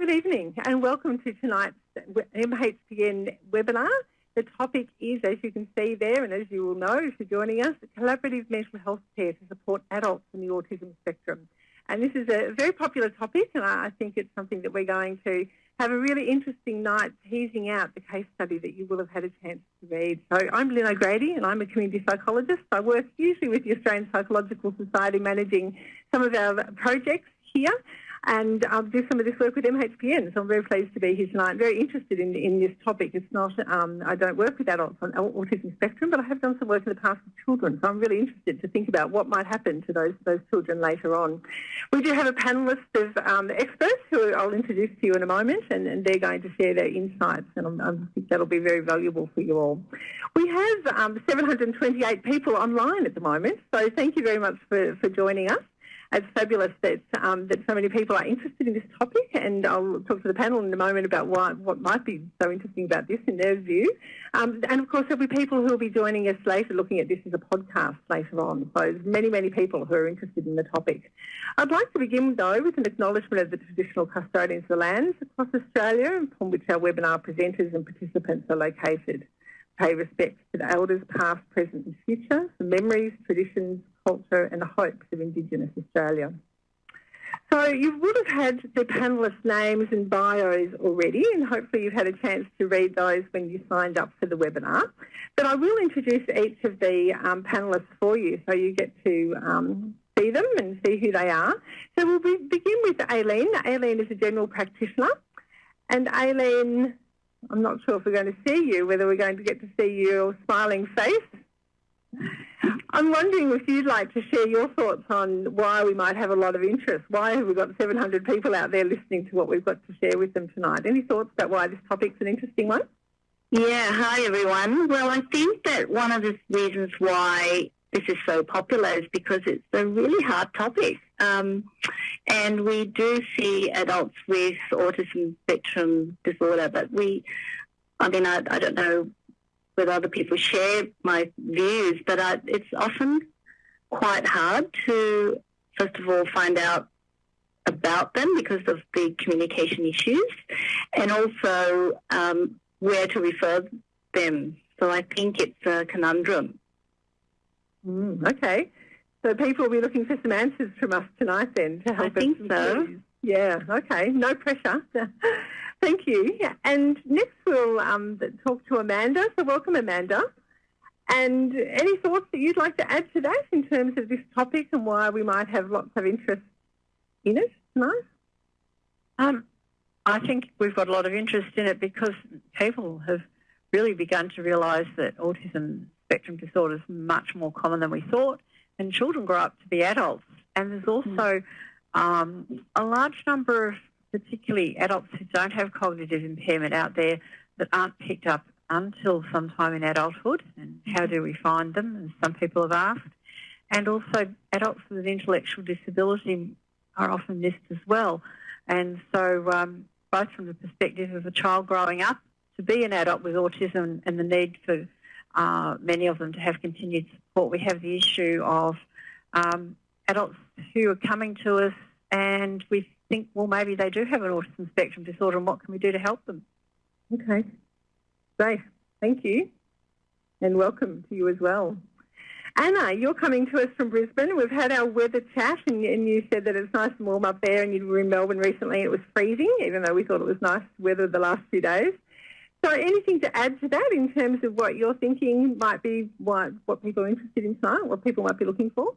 Good evening and welcome to tonight's MHPN webinar. The topic is, as you can see there, and as you will know if you're joining us, collaborative mental health care to support adults in the autism spectrum. And this is a very popular topic, and I think it's something that we're going to have a really interesting night teasing out the case study that you will have had a chance to read. So I'm Lynn O'Grady and I'm a community psychologist. I work usually with the Australian Psychological Society managing some of our projects here and I'll do some of this work with MHPN. So I'm very pleased to be here tonight. Very interested in, in this topic. It's not, um, I don't work with adults on autism spectrum, but I have done some work in the past with children. So I'm really interested to think about what might happen to those those children later on. We do have a panelist of um, experts who I'll introduce to you in a moment, and, and they're going to share their insights, and i think that'll be very valuable for you all. We have um, 728 people online at the moment, so thank you very much for, for joining us it's fabulous that um, that so many people are interested in this topic, and I'll talk to the panel in a moment about why, what might be so interesting about this in their view. Um, and of course, there'll be people who will be joining us later, looking at this as a podcast later on. So there's many, many people who are interested in the topic. I'd like to begin though with an acknowledgement of the traditional custodians of the lands across Australia, upon which our webinar presenters and participants are located pay respect to the elders past, present and future, the memories, traditions, culture and the hopes of Indigenous Australia. So you would have had the panellists' names and bios already, and hopefully you've had a chance to read those when you signed up for the webinar. But I will introduce each of the um, panellists for you so you get to um, see them and see who they are. So we'll be, begin with Aileen. Aileen is a general practitioner, and Aileen, I'm not sure if we're going to see you, whether we're going to get to see your smiling face. I'm wondering if you'd like to share your thoughts on why we might have a lot of interest. Why have we got 700 people out there listening to what we've got to share with them tonight? Any thoughts about why this topic's an interesting one? Yeah, hi everyone. Well, I think that one of the reasons why this is so popular is because it's a really hard topic. Um, and we do see adults with autism spectrum disorder, but we, I mean, I, I don't know whether other people share my views, but I, it's often quite hard to, first of all, find out about them because of the communication issues and also um, where to refer them. So I think it's a conundrum. Mm, okay. So people will be looking for some answers from us tonight then to help I think so. Yeah, okay. No pressure. Thank you. And next we'll um, talk to Amanda. So welcome, Amanda. And any thoughts that you'd like to add to that in terms of this topic and why we might have lots of interest in it tonight? Um, I think we've got a lot of interest in it because people have really begun to realise that autism spectrum disorder is much more common than we thought, and children grow up to be adults. And there's also um, a large number of particularly adults who don't have cognitive impairment out there that aren't picked up until sometime in adulthood. And how do we find them, as some people have asked. And also adults with intellectual disability are often missed as well. And so um, both from the perspective of a child growing up to be an adult with autism and the need for uh, many of them to have continued support, we have the issue of um, adults who are coming to us and we think, well, maybe they do have an autism spectrum disorder and what can we do to help them? Okay, great. Thank you. And welcome to you as well. Anna, you're coming to us from Brisbane. We've had our weather chat and, and you said that it's nice and warm up there and you were in Melbourne recently and it was freezing, even though we thought it was nice weather the last few days. So anything to add to that in terms of what you're thinking might be what, what people are interested in tonight, what people might be looking for?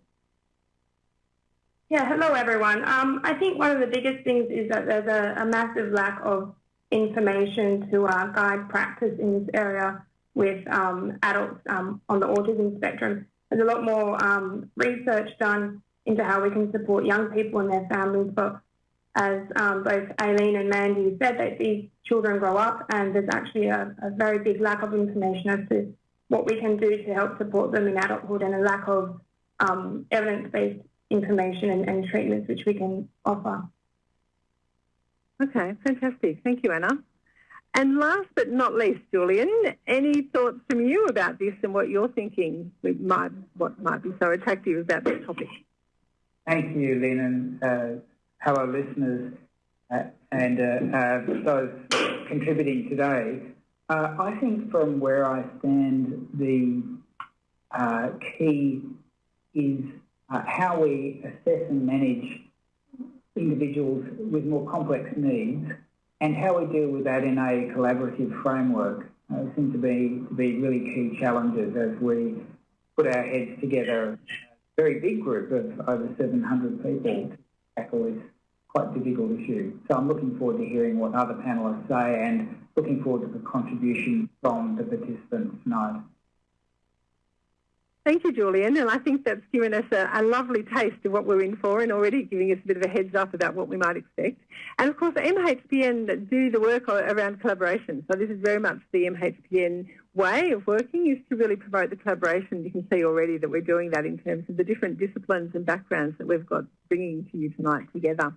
Yeah, hello everyone. Um, I think one of the biggest things is that there's a, a massive lack of information to uh, guide practice in this area with um, adults um, on the autism spectrum. There's a lot more um, research done into how we can support young people and their families, but as um, both Aileen and Mandy said, that these children grow up and there's actually a, a very big lack of information as to what we can do to help support them in adulthood and a lack of um, evidence-based information and, and treatments which we can offer. Okay, fantastic. Thank you, Anna. And last but not least, Julian, any thoughts from you about this and what you're thinking might, what might be so attractive about this topic? Thank you, Lynn, and uh, hello, listeners. uh, and uh, uh, those contributing today. Uh, I think from where I stand, the uh, key is how we assess and manage individuals with more complex needs and how we deal with that in a collaborative framework uh, seem to be to be really key challenges as we put our heads together. A very big group of over 700 people to tackle this quite difficult issue. So I'm looking forward to hearing what other panellists say and looking forward to the contribution from the participants tonight. Thank you, Julian. And I think that's given us a, a, lovely taste of what we're in for and already giving us a bit of a heads up about what we might expect. And of course, MHPN do the work around collaboration. So this is very much the MHPN way of working is to really promote the collaboration. You can see already that we're doing that in terms of the different disciplines and backgrounds that we've got bringing to you tonight together.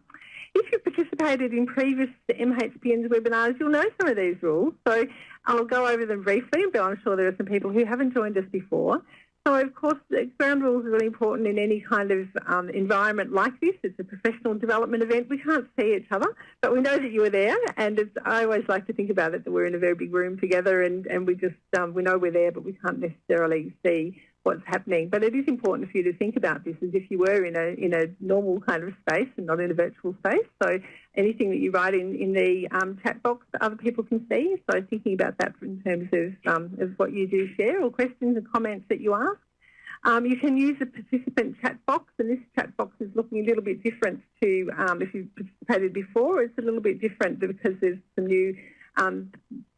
If you've participated in previous MHPN's webinars, you'll know some of these rules. So I'll go over them briefly, but I'm sure there are some people who haven't joined us before. So, of course, the ground rules are really important in any kind of um, environment like this. It's a professional development event. We can't see each other, but we know that you are there. And I always like to think about it that we're in a very big room together and, and we just um, we know we're there, but we can't necessarily see what's happening. But it is important for you to think about this as if you were in a in a normal kind of space and not in a virtual space. So anything that you write in in the um, chat box that other people can see. So thinking about that in terms of um, of what you do share or questions and comments that you ask. Um, you can use the participant chat box, and this chat box is looking a little bit different to um, if you've participated before. It's a little bit different because there's some new um,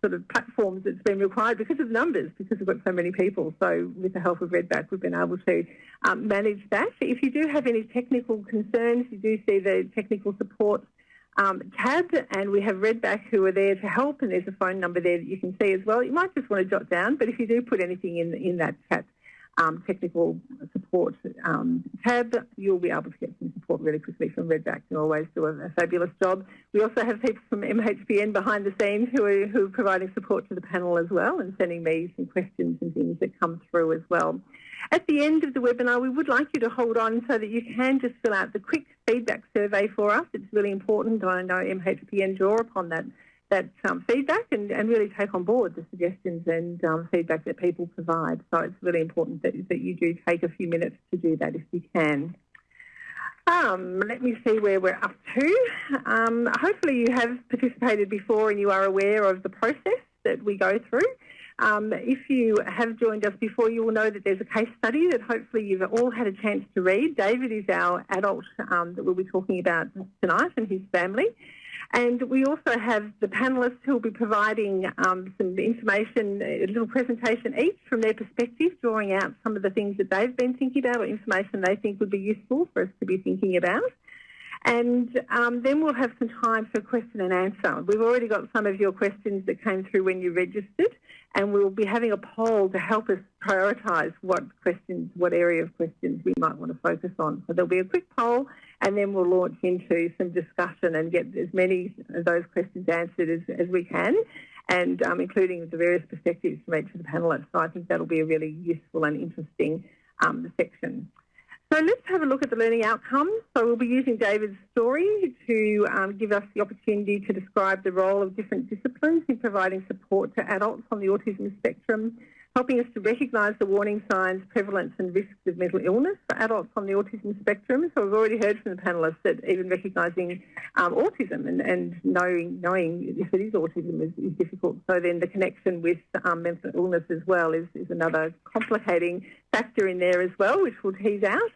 sort of platforms that's been required because of numbers, because we've got so many people. So with the help of Redback, we've been able to um, manage that. If you do have any technical concerns, you do see the technical support um, tab, and we have Redback who are there to help, and there's a phone number there that you can see as well. You might just want to jot down, but if you do put anything in in that chat um, technical support um, tab, you'll be able to get some support really quickly from Redback. They always do a, a, fabulous job. We also have people from MHPN behind the scenes who are, who are providing support to the panel as well and sending me some questions and things that come through as well. At the end of the webinar, we would like you to hold on so that you can just fill out the quick feedback survey for us. It's really important. I know MHPN draw upon that that um, feedback and, and really take on board the suggestions and um, feedback that people provide. So it's really important that, that you do take a few minutes to do that if you can. Um, let me see where we're up to. Um, hopefully you have participated before and you are aware of the process that we go through. Um, if you have joined us before, you will know that there's a case study that hopefully you've all had a chance to read. David is our adult um, that we'll be talking about tonight and his family. And we also have the panellists who will be providing um, some information, a little presentation each from their perspective, drawing out some of the things that they've been thinking about or information they think would be useful for us to be thinking about. And um, then we'll have some time for question and answer. We've already got some of your questions that came through when you registered, and we'll be having a poll to help us prioritise what questions, what area of questions we might want to focus on. So there'll be a quick poll, and then we'll launch into some discussion and get as many of those questions answered as, as we can, and um, including the various perspectives from each of the panellists. So I think that'll be a really useful and interesting um, section. So let's have a look at the learning outcomes. So we'll be using David's story to um, give us the opportunity to describe the role of different disciplines in providing support to adults on the autism spectrum, helping us to recognise the warning signs, prevalence and risks of mental illness for adults on the autism spectrum. So we've already heard from the panellists that even recognising um, autism and, and, knowing, knowing if it is autism is, is difficult. So then the connection with um, mental illness as well is, is another complicating factor in there as well, which we'll tease out.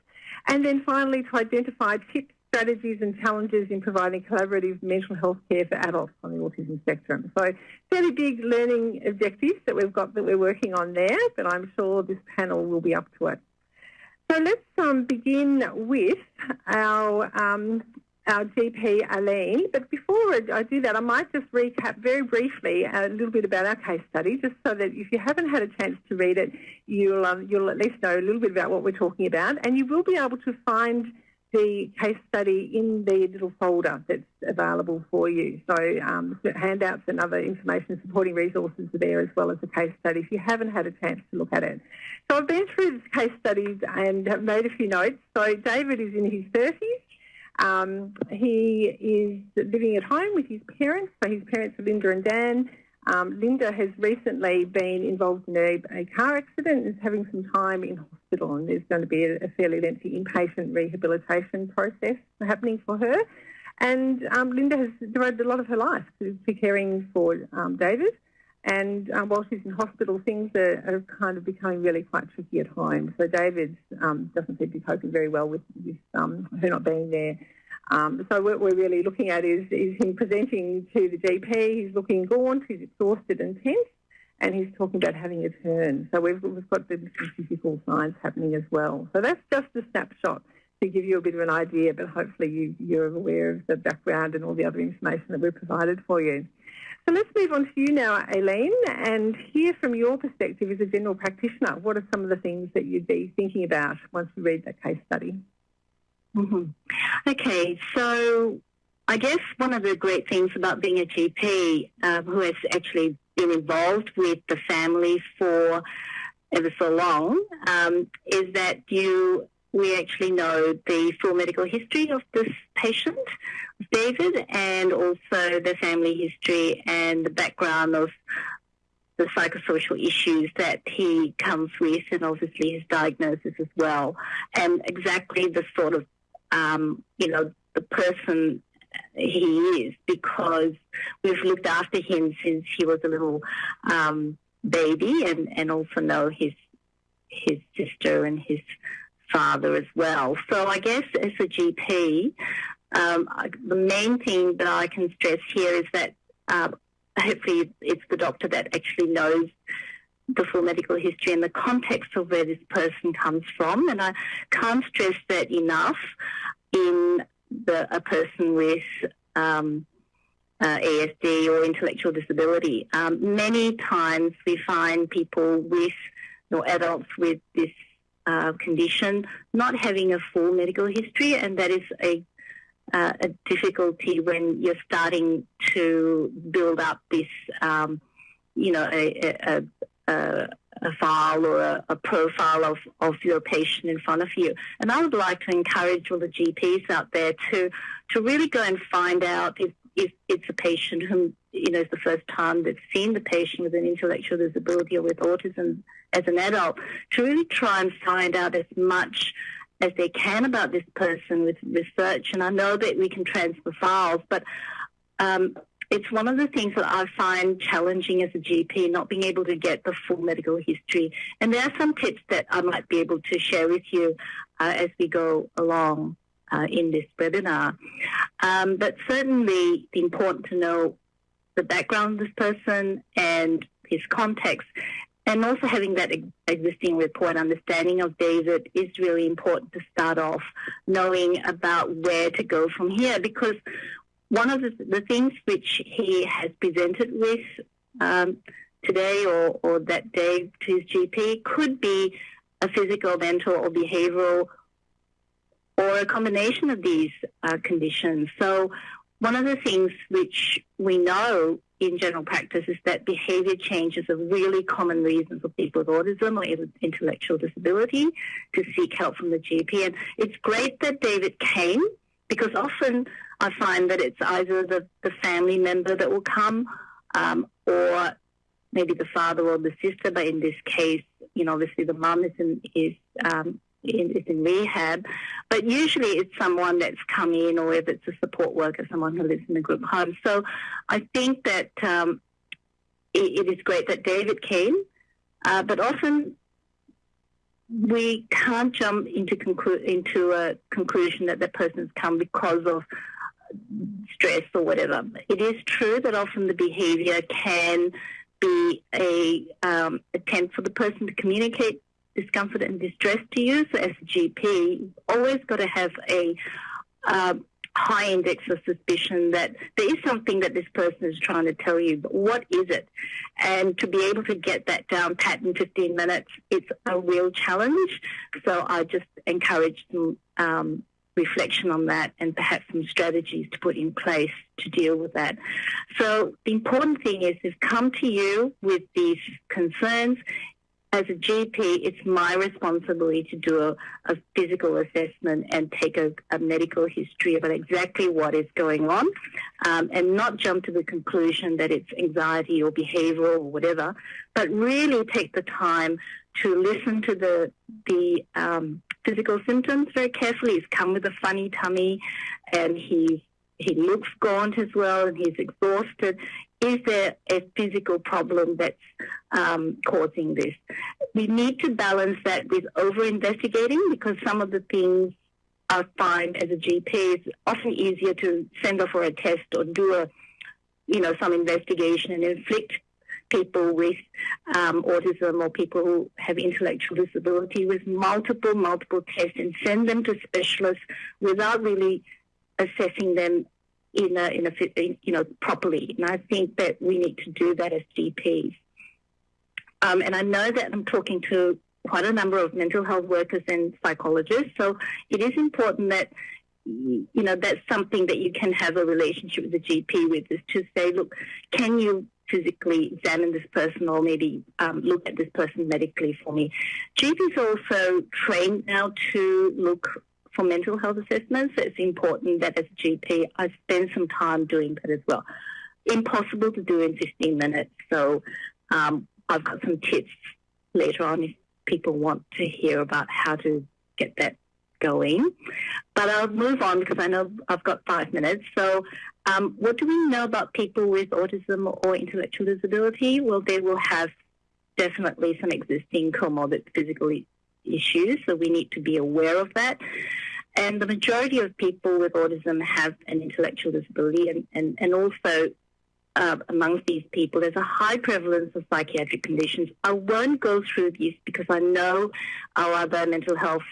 And then finally, to identify tips, strategies and challenges in providing collaborative mental health care for adults on the autism spectrum. So fairly big learning objectives that we've got that we're working on there, but I'm sure this panel will be up to it. So let's um, begin with our um, our GP, Aileen. But before I do that, I might just recap very briefly a little bit about our case study, just so that if you haven't had a chance to read it, you'll, um, you'll at least know a little bit about what we're talking about. And you will be able to find the case study in the little folder that's available for you. So um, handouts and other information supporting resources are there as well as the case study if you haven't had a chance to look at it. So I've been through this case study and have made a few notes. So David is in his 30s Um, he is living at home with his parents. So his parents are Linda and Dan. Um, Linda has recently been involved in a, a, car accident and is having some time in hospital and there's going to be a, a fairly lengthy inpatient rehabilitation process happening for her. And um, Linda has devoted a lot of her life to, to caring for um, David. And um, while she's in hospital, things are, are, kind of becoming really quite tricky at home. So David um, doesn't seem to be coping very well with, with um, her not being there. Um, so what we're really looking at is, is him presenting to the GP. He's looking gaunt, he's exhausted and tense, and he's talking about having a turn. So we've, we've got the physical signs happening as well. So that's just a snapshot to give you a bit of an idea, but hopefully you, you're aware of the background and all the other information that we've provided for you. So let's move on to you now, Aileen, and hear from your perspective as a general practitioner. What are some of the things that you'd be thinking about once you read that case study? Mm-hmm. Okay, so I guess one of the great things about being a GP um, who has actually been involved with the family for ever so long um, is that you we actually know the full medical history of this patient, David, and also the family history and the background of the psychosocial issues that he comes with, and obviously his diagnosis as well, and exactly the sort of um, you know, the person he is because we've looked after him since he was a little um, baby and, and also know his his sister and his father as well. So I guess as a GP, um, the main thing that I can stress here is that uh, hopefully it's the doctor that actually knows the full medical history and the context of where this person comes from. And I can't stress that enough in the, a person with um, uh, ASD or intellectual disability. Um, many times we find people with, or adults with this uh, condition not having a full medical history, and that is a uh, a difficulty when you're starting to build up this, um, you know, a, a, a, file or a, a, profile of, of your patient in front of you. And I would like to encourage all the GPs out there to to really go and find out if, if it's a patient whom you know it's the first time they've seen the patient with an intellectual disability or with autism as an adult, to really try and find out as much as they can about this person with research. And I know that we can transfer files, but um, it's one of the things that I find challenging as a GP, not being able to get the full medical history. And there are some tips that I might be able to share with you uh, as we go along uh, in this webinar. Um, but certainly, important to know the background of this person and his context. And also having that existing report understanding of David is really important to start off knowing about where to go from here because one of the, the things which he has presented with um, today or, or that day to his GP could be a physical, mental, or behavioral, or a combination of these uh, conditions. So, one of the things which we know in general practice is that behavior changes are really common reasons for people with autism or intellectual disability to seek help from the GP. And it's great that David came because often I find that it's either the, the family member that will come um, or maybe the father or the sister. But in this case, you know, obviously the mum is in, is, um, is in rehab. But usually it's someone that's come in or if it's a support worker, someone who lives in a group home. So I think that um, it, it is great that David came. Uh, but often we can't jump into conclu- into a conclusion that that person's come because of stress or whatever. It is true that often the behaviour can be a um, attempt for the person to communicate discomfort and distress to you. So as a GP, always got to have a um, high index of suspicion that there is something that this person is trying to tell you, but what is it? And to be able to get that down pat in 15 minutes, it's a real challenge. So I just encourage them um, reflection on that and perhaps some strategies to put in place to deal with that. So the important thing is they've come to you with these concerns. As a GP, it's my responsibility to do a, a physical assessment and take a, a, medical history about exactly what is going on um, and not jump to the conclusion that it's anxiety or behavioral or whatever, but really take the time to listen to the, the um, physical symptoms very carefully. He's come with a funny tummy and he's he looks gaunt as well and he's exhausted. Is there a physical problem that's um, causing this? We need to balance that with over investigating because some of the things I find as a GP it's often easier to send off for a test or do a, you know, some investigation and inflict people with um, autism or people who have intellectual disability with multiple, multiple tests and send them to specialists without really assessing them in a, in a you know properly. And I think that we need to do that as GPs. Um, and I know that I'm talking to quite a number of mental health workers and psychologists. So it is important that you know that's something that you can have a relationship with the GP with is to say, look, can you physically examine this person or maybe um, look at this person medically for me. GPs are also trained now to look for mental health assessments, it's important that as a GP, I spend some time doing that as well. Impossible to do in 15 minutes. So um, I've got some tips later on if people want to hear about how to get that going. But I'll move on because I know I've got five minutes. So, um, what do we know about people with autism or intellectual disability? Well, they will have definitely some existing comorbid physical issues, so we need to be aware of that. And the majority of people with autism have an intellectual disability, and, and, and also uh, amongst these people, there's a high prevalence of psychiatric conditions. I won't go through these because I know our other mental health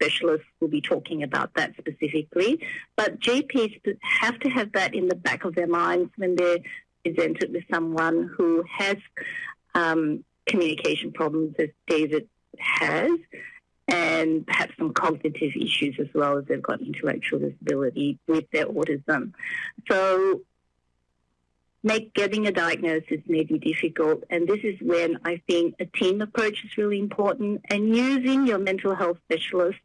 specialists will be talking about that specifically. But GPs have to have that in the back of their minds when they're presented with someone who has um, communication problems, as David has, and perhaps some cognitive issues as well as they've got intellectual disability with their autism. So make getting a diagnosis may be difficult and this is when I think a team approach is really important and using your mental health specialist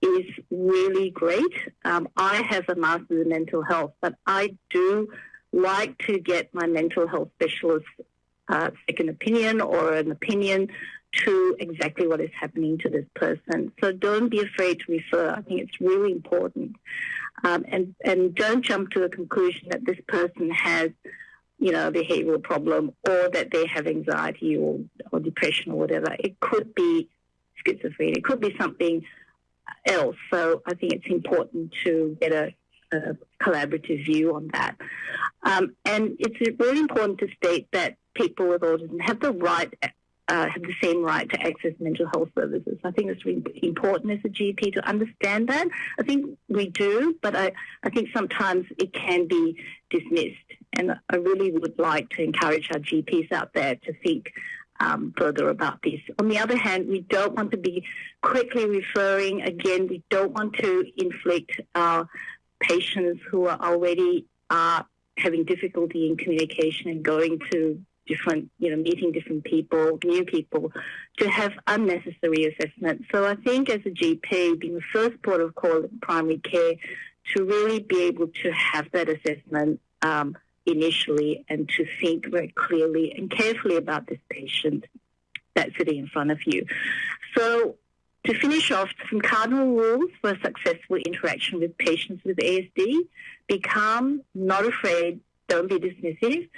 is really great. Um, I have a master's in mental health, but I do like to get my mental health specialist uh, second opinion or an opinion to exactly what is happening to this person. So don't be afraid to refer. I think it's really important. Um, and, and don't jump to a conclusion that this person has, you know, a behavioral problem or that they have anxiety or, or depression or whatever. It could be schizophrenia. It could be something else. So I think it's important to get a, a collaborative view on that. Um, and it's really important to state that people with autism have the right uh, have the same right to access mental health services. I think it's really important as a GP to understand that. I think we do, but I, I think sometimes it can be dismissed. And I really would like to encourage our GPs out there to think um, further about this. On the other hand, we don't want to be quickly referring. Again, we don't want to inflict our patients who are already are having difficulty in communication and going to different, you know, meeting different people, new people, to have unnecessary assessment. So I think as a GP, being the first port of call in primary care, to really be able to have that assessment um, initially and to think very clearly and carefully about this patient that's sitting in front of you. So to finish off, some cardinal rules for a successful interaction with patients with ASD. Be calm, not afraid, don't be dismissive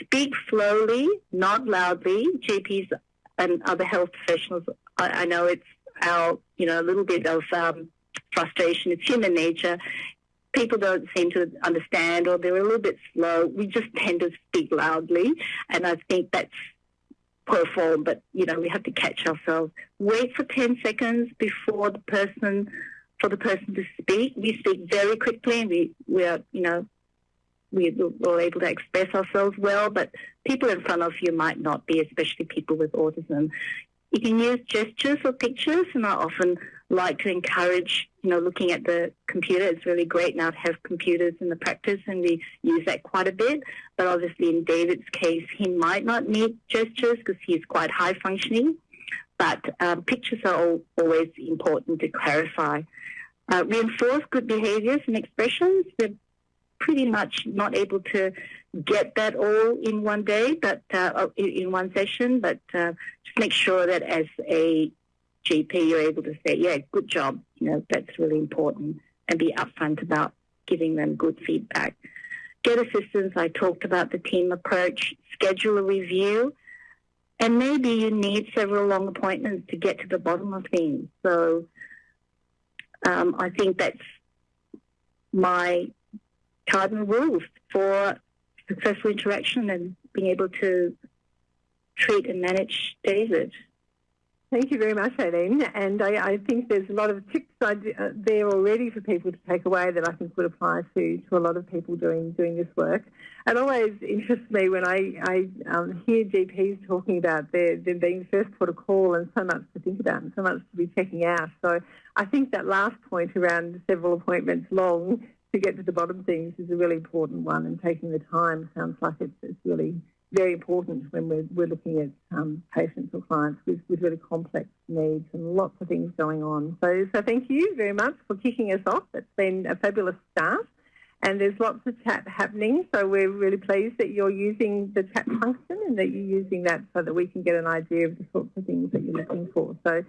speak slowly, not loudly. GPs and other health professionals, I, I know it's our, you know, a little bit of um, frustration. It's human nature. People don't seem to understand or they're a little bit slow. We just tend to speak loudly. And I think that's poor form, but, you know, we have to catch ourselves. Wait for 10 seconds before the person, for the person to speak. We speak very quickly and we, we are, you know, we were able to express ourselves well, but people in front of you might not be, especially people with autism. You can use gestures or pictures, and I often like to encourage, you know, looking at the computer. It's really great now to have computers in the practice, and we use that quite a bit. But obviously, in David's case, he might not need gestures because he's quite high functioning. but um, pictures are all, always important to clarify. Uh, reinforce good behaviours and expressions. Pretty much not able to get that all in one day, but uh, in one session. But uh, just make sure that as a GP, you're able to say, "Yeah, good job." You know, that's really important, and be upfront about giving them good feedback. Get assistance. I talked about the team approach. Schedule a review. And maybe you need several long appointments to get to the bottom of things. So um, I think that's my cardinal rules for successful interaction and being able to treat and manage David. Thank you very much, Aileen. And I, I think there's a lot of tips uh, there already for people to take away that I think would apply to, to a lot of people doing doing this work. It always interests me when I, I um, hear GPs talking about their, them being first put a call and so much to think about and so much to be checking out. So I think that last point around several appointments long to get to the bottom of things is a really important one and taking the time sounds like it's, it's really very important when we're, we're looking at um, patients or clients with, with really complex needs and lots of things going on. So, so thank you very much for kicking us off. It's been a fabulous start. And there's lots of chat happening, so we're really pleased that you're using the chat function and that you're using that so that we can get an idea of the sorts of things that you're looking for. So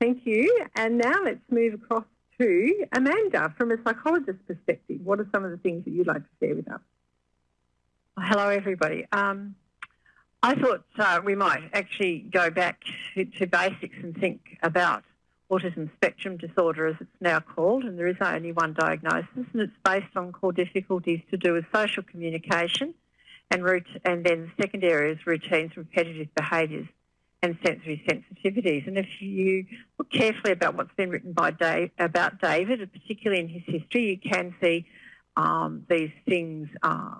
thank you. And now let's move across to Amanda from a psychologist's perspective. What are some of the things that you'd like to share with us? Hello, everybody. Um, I thought uh, we might actually go back to, to, basics and think about autism spectrum disorder, as it's now called, and there is only one diagnosis, and it's based on core difficulties to do with social communication, and root, and then the second area is routines, repetitive behaviours, and sensory sensitivities. And if you look carefully about what's been written by Dave, about David, particularly in his history, you can see um, these things. Uh,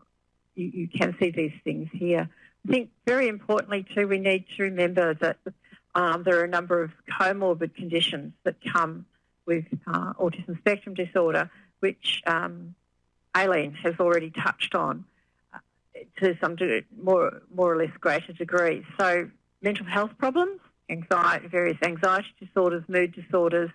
you, you can see these things here. I think very importantly too, we need to remember that um, there are a number of comorbid conditions that come with uh, autism spectrum disorder, which um, Aileen has already touched on uh, to some more more or less greater degree. So mental health problems, anxiety, various anxiety disorders, mood disorders,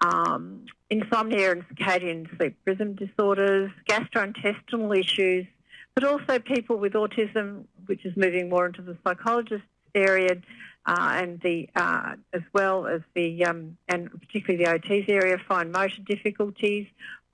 um, insomnia and circadian sleep rhythm disorders, gastrointestinal issues, but also people with autism, which is moving more into the psychologist area, uh, and the uh, as well as the um, and particularly the OTs area, fine motor difficulties,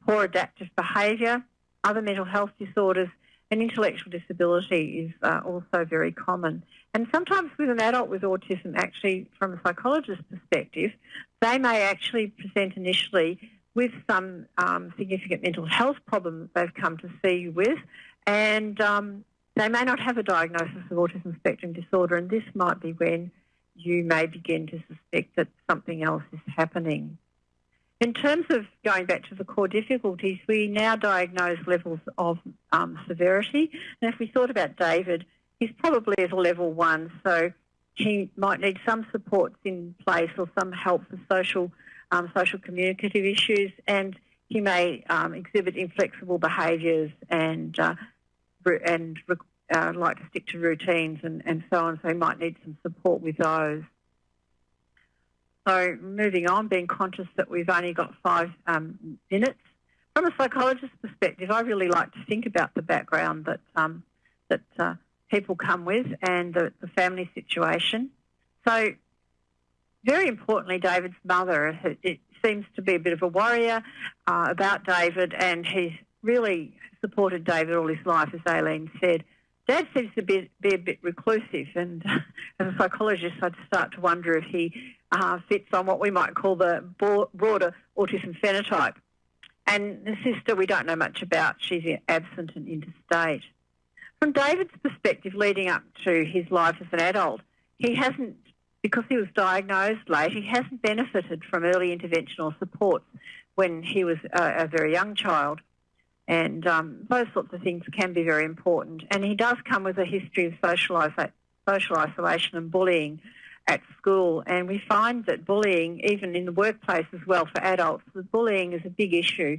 poor adaptive behaviour, other mental health disorders, and intellectual disability is uh, also very common. And sometimes with an adult with autism, actually from a psychologist's perspective, they may actually present initially with some um, significant mental health problems they've come to see you with, and um, they may not have a diagnosis of autism spectrum disorder, and this might be when you may begin to suspect that something else is happening. In terms of going back to the core difficulties, we now diagnose levels of um, severity. And if we thought about David, he's probably at a level one, so he might need some supports in place or some help for social, um, social communicative issues, and he may um, exhibit inflexible behaviours and uh, and uh, like to stick to routines and, and so on, so he might need some support with those. So moving on, being conscious that we've only got five um, minutes. From a psychologist's perspective, I really like to think about the background that um, that uh, people come with and the, the, family situation. So, very importantly, David's mother it seems to be a bit of a warrior uh, about David, and he's really supported David all his life, as Aileen said. Dad seems to be, be a bit reclusive, and as a psychologist, I'd start to wonder if he uh, fits on what we might call the broader autism phenotype. And the sister, we don't know much about. She's absent and interstate. From David's perspective, leading up to his life as an adult, he hasn't, because he was diagnosed late, he hasn't benefited from early interventional support when he was a, a very young child. And um, those sorts of things can be very important. And he does come with a history of social, social isolation and bullying at school. And we find that bullying, even in the workplace as well for adults, the bullying is a big issue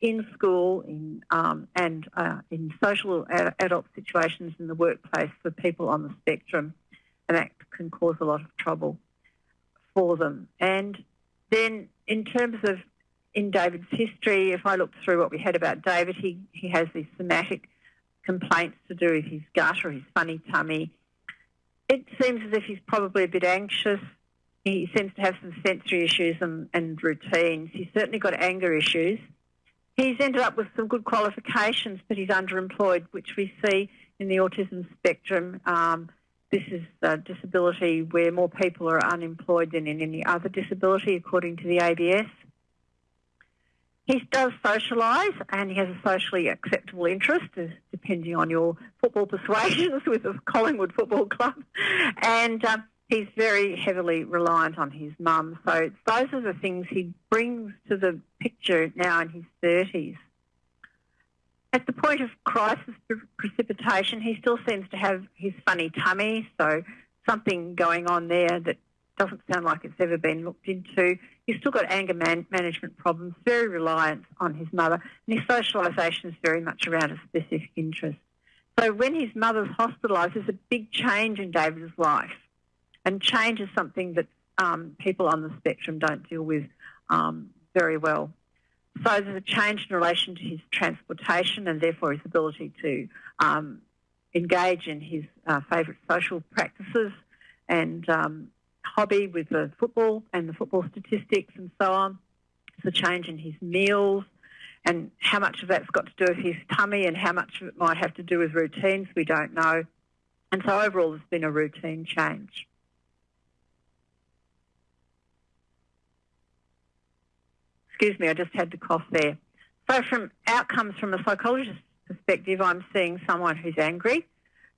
in school in, um, and uh, in social ad- adult situations in the workplace for people on the spectrum. And that can cause a lot of trouble. for them. And then in terms of in David's history, if I look through what we had about David, he, he has these somatic complaints to do with his gut or his funny tummy. It seems as if he's probably a bit anxious. He seems to have some sensory issues and, and routines. He's certainly got anger issues. He's ended up with some good qualifications, but he's underemployed, which we see in the autism spectrum. Um, this is a disability where more people are unemployed than in any other disability, according to the ABS. He does socialise and he has a socially acceptable interest, depending on your football persuasions with the Collingwood Football Club. And um, he's very heavily reliant on his mum. So those are the things he brings to the picture now in his 30s. At the point of crisis precipitation, he still seems to have his funny tummy, so something going on there that doesn't sound like it's ever been looked into. He's still got anger man- management problems, very reliant on his mother, and his socialisation is very much around a specific interest. So when his mother's hospitalised, there's a big change in David's life, and change is something that um, people on the spectrum don't deal with um, very well. So there's a change in relation to his transportation and therefore his ability to um, engage in his uh, favourite social practices and um, hobby with the football and the football statistics and so on. The change in his meals and how much of that's got to do with his tummy and how much of it might have to do with routines, we don't know. And so overall, there's been a routine change. Excuse me, I just had to cough there. So from outcomes from a psychologist's perspective, I'm seeing someone who's angry,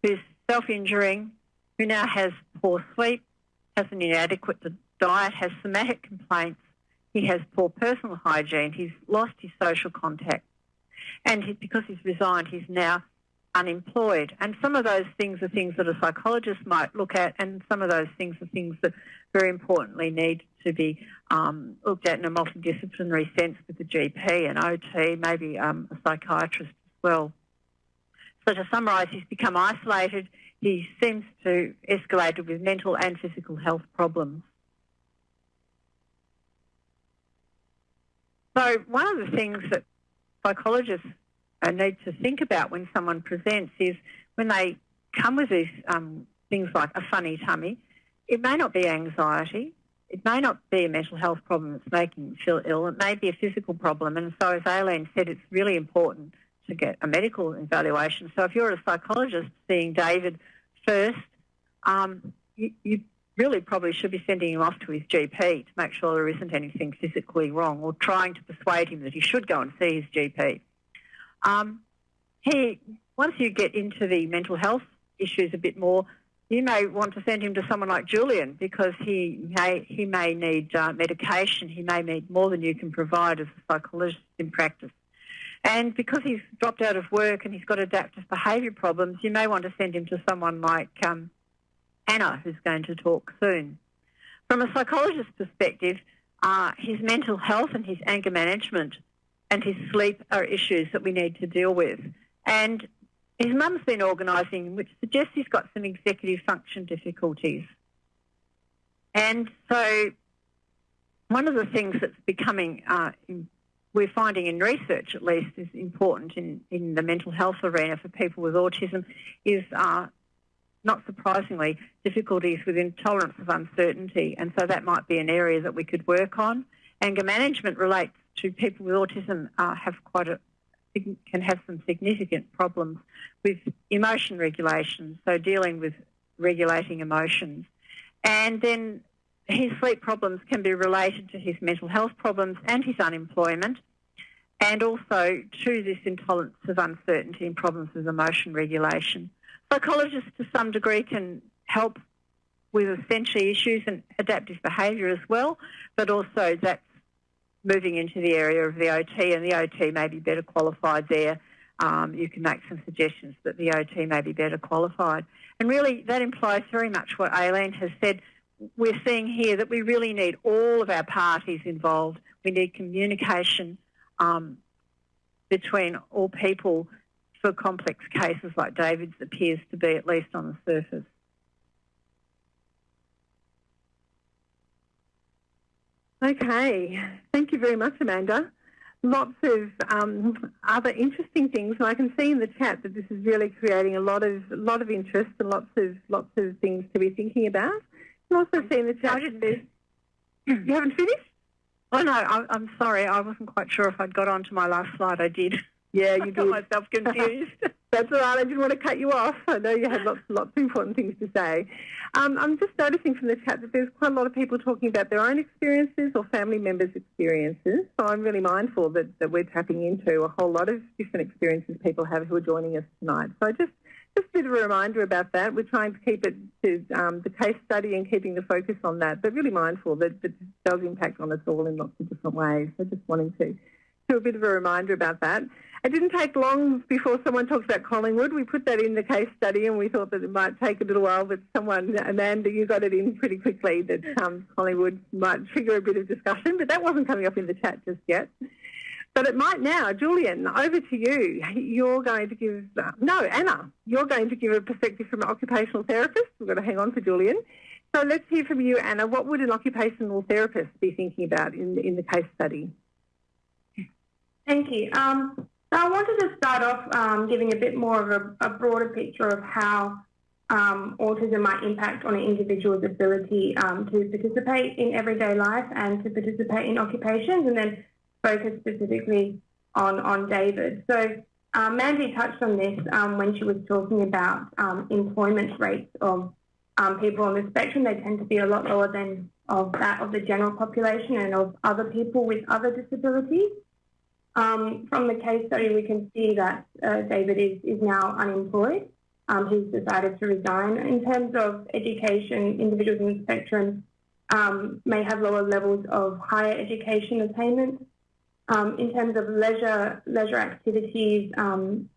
who's self-injuring, who now has poor sleep, has an inadequate diet, has somatic complaints, he has poor personal hygiene, he's lost his social contact, and he, because he's resigned, he's now unemployed. And some of those things are things that a psychologist might look at, and some of those things are things that very importantly need to be um, looked at in a multidisciplinary sense with the GP and OT, maybe um, a psychiatrist as well. So to summarise, he's become isolated, he seems to escalate with mental and physical health problems. So one of the things that psychologists uh, need to think about when someone presents is when they come with these um, things like a funny tummy, it may not be anxiety, it may not be a mental health problem that's making them feel ill, it may be a physical problem. And so, as Aileen said, it's really important to get a medical evaluation. So if you're a psychologist seeing David first, um, you, you, really probably should be sending him off to his GP to make sure there isn't anything physically wrong or trying to persuade him that he should go and see his GP. Um, he, once you get into the mental health issues a bit more, you may want to send him to someone like Julian because he may he may need uh, medication. He may need more than you can provide as a psychologist in practice. And because he's dropped out of work and he's got adaptive behaviour problems, you may want to send him to someone like um, Anna, who's going to talk soon. From a psychologist's perspective, uh, his mental health and his anger management and his sleep are issues that we need to deal with. And his mum's been organising, which suggests he's got some executive function difficulties. And so one of the things that's becoming uh, we're finding in research, at least, is important in, in the mental health arena for people with autism is, uh, not surprisingly, difficulties with intolerance of uncertainty. And so that might be an area that we could work on. Anger management relates to people with autism uh, have quite a can have some significant problems with emotion regulation, so dealing with regulating emotions. And then his sleep problems can be related to his mental health problems and his unemployment and also to this intolerance of uncertainty and problems with emotion regulation. Psychologists to some degree can help with essentially issues and adaptive behaviour as well, but also that's moving into the area of the OT and the OT may be better qualified there. Um, you can make some suggestions that the OT may be better qualified. And really that implies very much what Aileen has said. We're seeing here that we really need all of our parties involved. We need communication um, between all people for complex cases like David's appears to be, at least on the surface. Okay, thank you very much, Amanda. Lots of um, other interesting things, and I can see in the chat that this is really creating a lot of lot of interest and lots of lots of things to be thinking about. And also see in the chat that you haven't finished. Oh no, I, I'm sorry. I wasn't quite sure if I'd got onto my last slide. I did. Yeah, you I did. got myself confused. That's all right. I didn't want to cut you off. I know you had lots, lots of important things to say. Um, I'm just noticing from the chat that there's quite a lot of people talking about their own experiences or family members' experiences. So I'm really mindful that, that we're tapping into a whole lot of different experiences people have who are joining us tonight. So just just a bit of a reminder about that. We're trying to keep it to um, the case study and keeping the focus on that, but really mindful that, that it does impact on us all in lots of different ways. So just wanting to do a bit of a reminder about that. It didn't take long before someone talked about Collingwood. We put that in the case study and we thought that it might take a little while, but someone, Amanda, you got it in pretty quickly that um, Collingwood might trigger a bit of discussion, but that wasn't coming up in the chat just yet. But it might now. Julian, over to you. You're going to give, uh, no, Anna, you're going to give a perspective from an occupational therapist. We've got to hang on for Julian. So let's hear from you, Anna. What would an occupational therapist be thinking about in, in the case study? Thank you. Um, so I wanted to start off um, giving a bit more of a, a broader picture of how um, autism might impact on an individual's ability um, to participate in everyday life and to participate in occupations, and then focus specifically on, on David. So um, Mandy touched on this um, when she was talking about um, employment rates of um, people on the spectrum. They tend to be a lot lower than of that of the general population and of other people with other disabilities. From the case study, we can see that uh, David is, is now unemployed. Um, he's decided to resign. In terms of education, individuals in the spectrum um, may have lower levels of higher education attainment. Um, in terms of leisure leisure activities, um,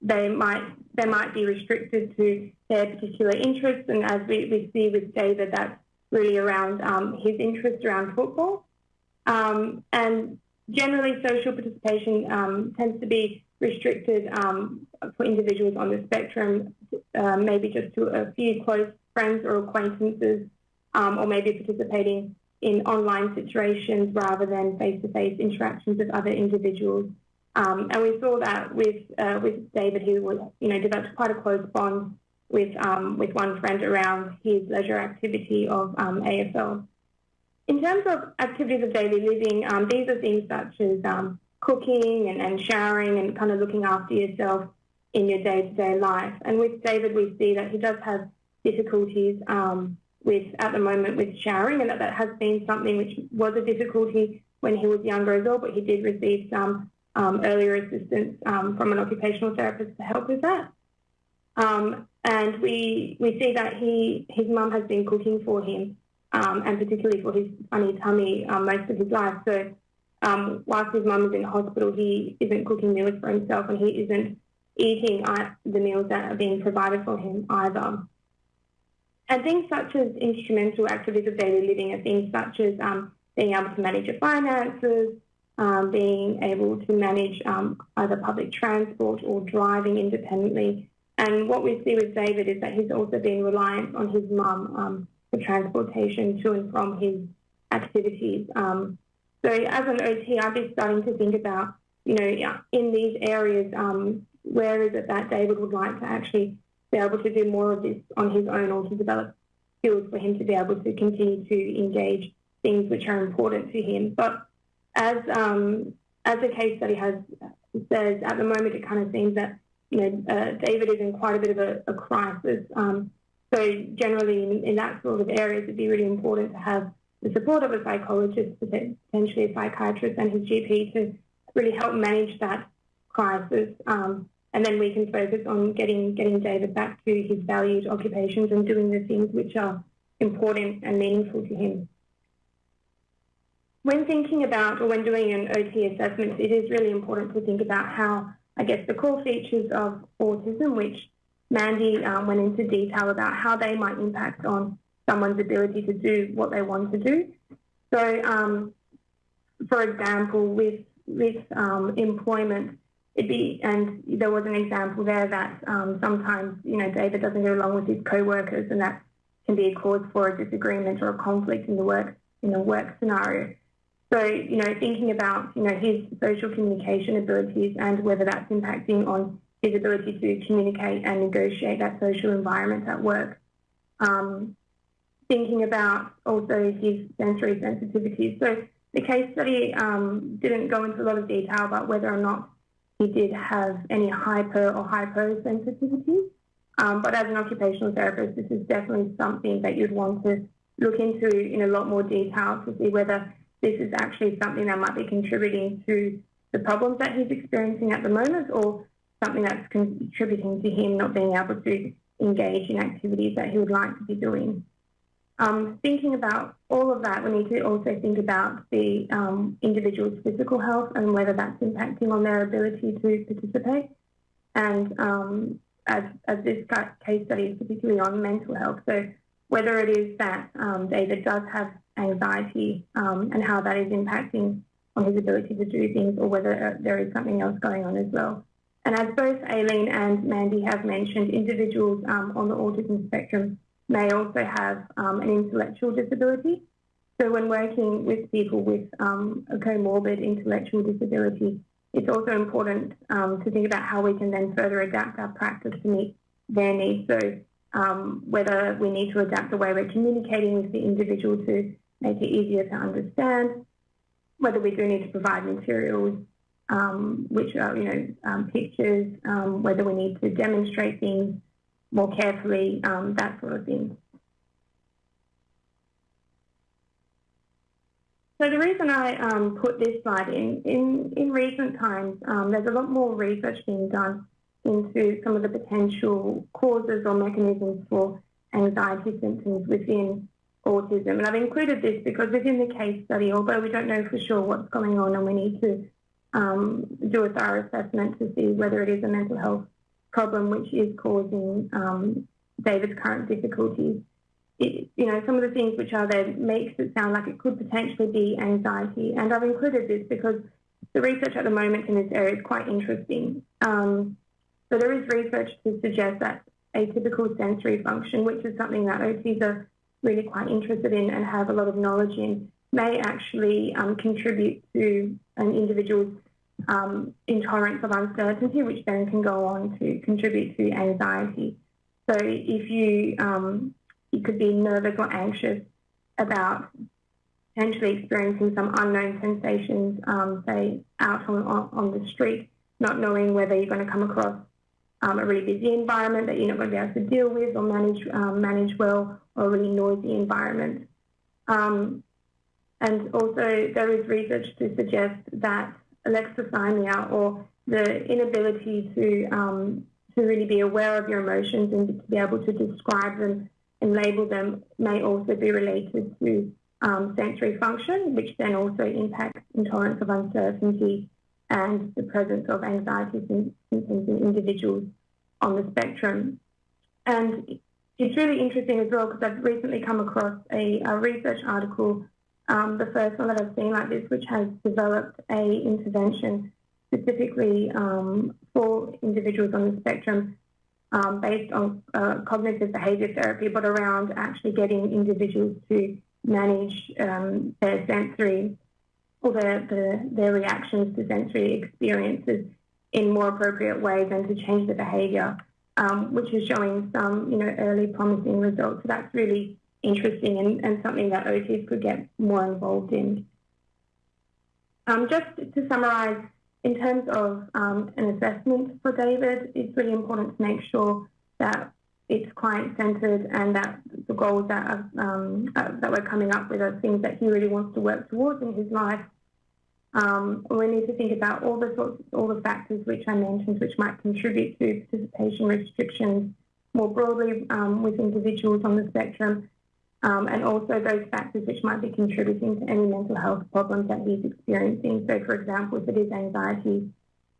they might they might be restricted to their particular interests. And as we, we see with David, that's really around um, his interest around football. and generally social participation um, tends to be restricted um, for individuals on the spectrum, uh, maybe just to a few close friends or acquaintances, um, or maybe participating in online situations rather than face-to-face interactions with other individuals. Um, and we saw that with uh, with David, who was you know developed quite a close bond with um, with one friend around his leisure activity of um, AFL. In terms of activities of daily living, um, these are things such as um, cooking and, and, showering and kind of looking after yourself in your day-to-day life. And with David, we see that he does have difficulties um, with, at the moment, with showering, and that that has been something which was a difficulty when he was younger as well, but he did receive some um, earlier assistance um, from an occupational therapist to help with that. Um, and we we see that he his mum has been cooking for him um, and particularly for his funny tummy um, most of his life. So um, whilst his mum is in the hospital, he isn't cooking meals for himself and he isn't eating uh, the meals that are being provided for him either. And things such as instrumental activities of daily living are things such as um, being able to manage your finances, um, being able to manage um, either public transport or driving independently. And what we see with David is that he's also been reliant on his mum for transportation to and from his activities. Um, so as an OT, I'd be starting to think about, you know, in these areas, um, where is it that David would like to actually be able to do more of this on his own or to develop skills for him to be able to continue to engage things which are important to him. But as um, as the case study has says, at the moment it kind of seems that you know uh, David is in quite a bit of a, a crisis. Um, so generally in, in, that sort of areas, it'd be really important to have the support of a psychologist, potentially a psychiatrist and his GP to really help manage that crisis. Um, and then we can focus on getting, getting David back to his valued occupations and doing the things which are important and meaningful to him. When thinking about or when doing an OT assessment, it is really important to think about how, I guess, the core features of autism, which Mandy um, went into detail about how they might impact on someone's ability to do what they want to do. So, um, for example, with with um, employment, it'd be and there was an example there that um, sometimes you know David doesn't get along with his co-workers, and that can be a cause for a disagreement or a conflict in the work in a work scenario. So, you know, thinking about, you know, his social communication abilities and whether that's impacting on his ability to communicate and negotiate that social environment at work. Um, thinking about also his sensory sensitivities. So the case study um, didn't go into a lot of detail about whether or not he did have any hyper or hyposensitivity. Um, but as an occupational therapist, this is definitely something that you'd want to look into in a lot more detail to see whether this is actually something that might be contributing to the problems that he's experiencing at the moment or something that's contributing to him not being able to engage in activities that he would like to be doing. Um, thinking about all of that, we need to also think about the um, individual's physical health and whether that's impacting on their ability to participate. And um, as, as this case study is particularly on mental health, so whether it is that um, David does have anxiety um, and how that is impacting on his ability to do things or whether uh, there is something else going on as well. And as both Aileen and Mandy have mentioned, individuals um, on the autism spectrum may also have um, an intellectual disability. So when working with people with um, a comorbid intellectual disability, it's also important um, to think about how we can then further adapt our practice to meet their needs. So um, whether we need to adapt the way we're communicating with the individual to make it easier to understand, whether we do need to provide materials, um, which are, you know, um, pictures, um, whether we need to demonstrate things more carefully, um, that sort of thing. So the reason I um, put this slide in, in, in recent times, um, there's a lot more research being done into some of the potential causes or mechanisms for anxiety symptoms within autism. And I've included this because within the case study, although we don't know for sure what's going on and we need to um, do a thorough assessment to see whether it is a mental health problem which is causing um, David's current difficulties. It, you know, some of the things which are there makes it sound like it could potentially be anxiety. And I've included this because the research at the moment in this area is quite interesting. Um, so there is research to suggest that atypical sensory function, which is something that OTs are really quite interested in and have a lot of knowledge in, may actually um, contribute to an individual's um, intolerance of uncertainty, which then can go on to contribute to anxiety. So if you um, you could be nervous or anxious about potentially experiencing some unknown sensations, um, say out on, on the street, not knowing whether you're going to come across um, a really busy environment that you're not going to be able to deal with or manage um, manage well, or a really noisy environment. Um, and also, there is research to suggest that alexithymia or the inability to um, to really be aware of your emotions and to be able to describe them and label them may also be related to um, sensory function, which then also impacts intolerance of uncertainty and the presence of anxiety symptoms in individuals on the spectrum. And it's really interesting as well because I've recently come across a, a research article um, the first one that I've seen like this, which has developed a intervention specifically um, for individuals on the spectrum um, based on uh, cognitive behaviour therapy, but around actually getting individuals to manage um, their sensory or their, their, their reactions to sensory experiences in more appropriate ways and to change the behaviour, um, which is showing some, you know, early promising results. So that's really interesting and, and something that OTs could get more involved in. Um, just to summarise, in terms of um, an assessment for David, it's really important to make sure that it's client-centred and that the goals that, are, um, uh, that we're coming up with are things that he really wants to work towards in his life. Um, we need to think about all the sorts, all the factors which I mentioned, which might contribute to participation restrictions more broadly um, with individuals on the spectrum, um, and also those factors which might be contributing to any mental health problems that he's experiencing. So, for example, if it is anxiety,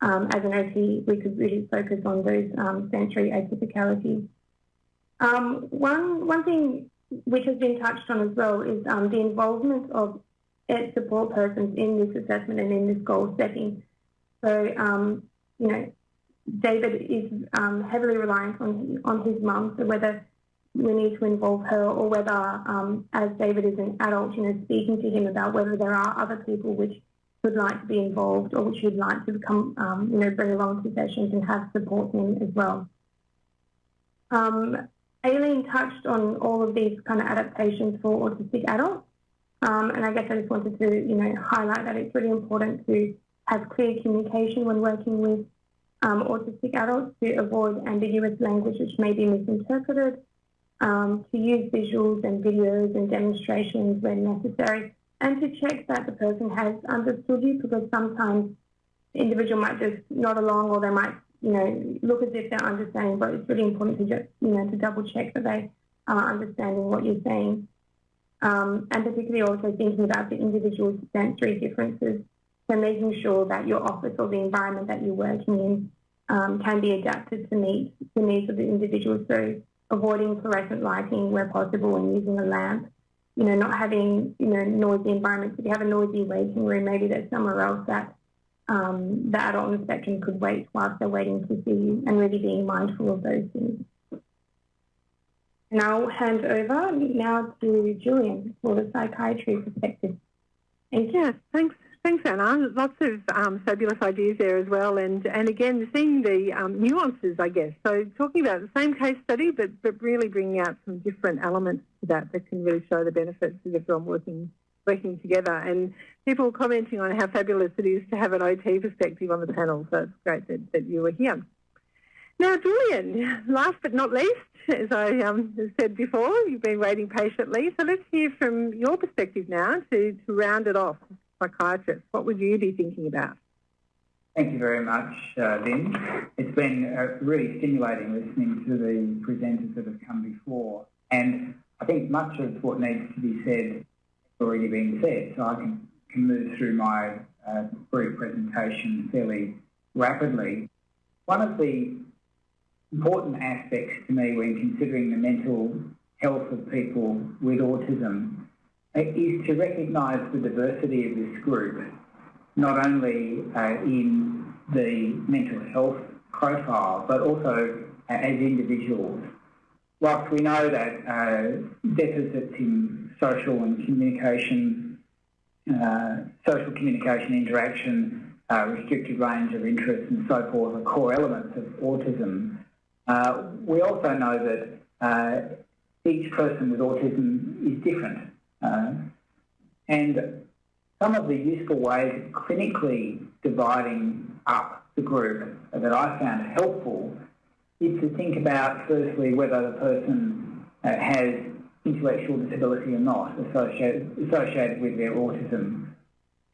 um, as an OT, we could really focus on those um, sensory atypicalities. Um, one, one thing which has been touched on as well is um, the involvement of ed support persons in this assessment and in this goal setting. So, um, you know, David is heavily reliant on, on his mum, so whether we need to involve her or whether, um, as David is an adult, you know, speaking to him about whether there are other people which would like to be involved or which would like to become, um, you know, bring along to sessions and have support him as well. Um, Aileen touched on all of these kind of adaptations for autistic adults. Um, and I guess I just wanted to, you know, highlight that it's really important to have clear communication when working with um, autistic adults to avoid ambiguous language which may be misinterpreted, um, to use visuals and videos and demonstrations when necessary, and to check that the person has understood you because sometimes the individual might just nod along or they might, you know, look as if they're understanding, but it's really important to just, you know, to double check that they are understanding what you're saying. Um, and particularly also thinking about the individual sensory differences so making sure that your office or the environment that you're working in um, can be adapted to meet the needs of the individual. So avoiding fluorescent lighting where possible and using a lamp. You know, not having, you know, noisy environments. If you have a noisy waiting room, maybe there's somewhere else that um, the adult on the spectrum could wait whilst they're waiting to see you and really being mindful of those things. And I'll hand over now to Julian for the psychiatry perspective. Thank you. Thanks, Thanks, Anna. Lots of um, fabulous ideas there as well, and and again seeing the um, nuances, I guess. So talking about the same case study, but but really bringing out some different elements to that that can really show the benefits of everyone working working together. And people commenting on how fabulous it is to have an OT perspective on the panel. So it's great that, that you were here. Now, Julian, last but not least, as I um, said before, you've been waiting patiently. So let's hear from your perspective now to, to round it off psychiatrist, what would you be thinking about? Thank you very much, uh, Lynn. It's been uh, really stimulating listening to the presenters that have come before. And I think much of what needs to be said has already been said, so I can, can move through my uh, brief presentation fairly rapidly. One of the important aspects to me when considering the mental health of people with autism is to recognise the diversity of this group, not only uh, in the mental health profile, but also uh, as individuals. Whilst we know that uh, deficits in social and communication, uh, social communication interaction, uh, restricted range of interests and so forth are core elements of autism, uh, we also know that each person with autism is different uh, and some of the useful ways of clinically dividing up the group that I found helpful is to think about firstly whether the person uh, has intellectual disability or not associated, associated with their autism.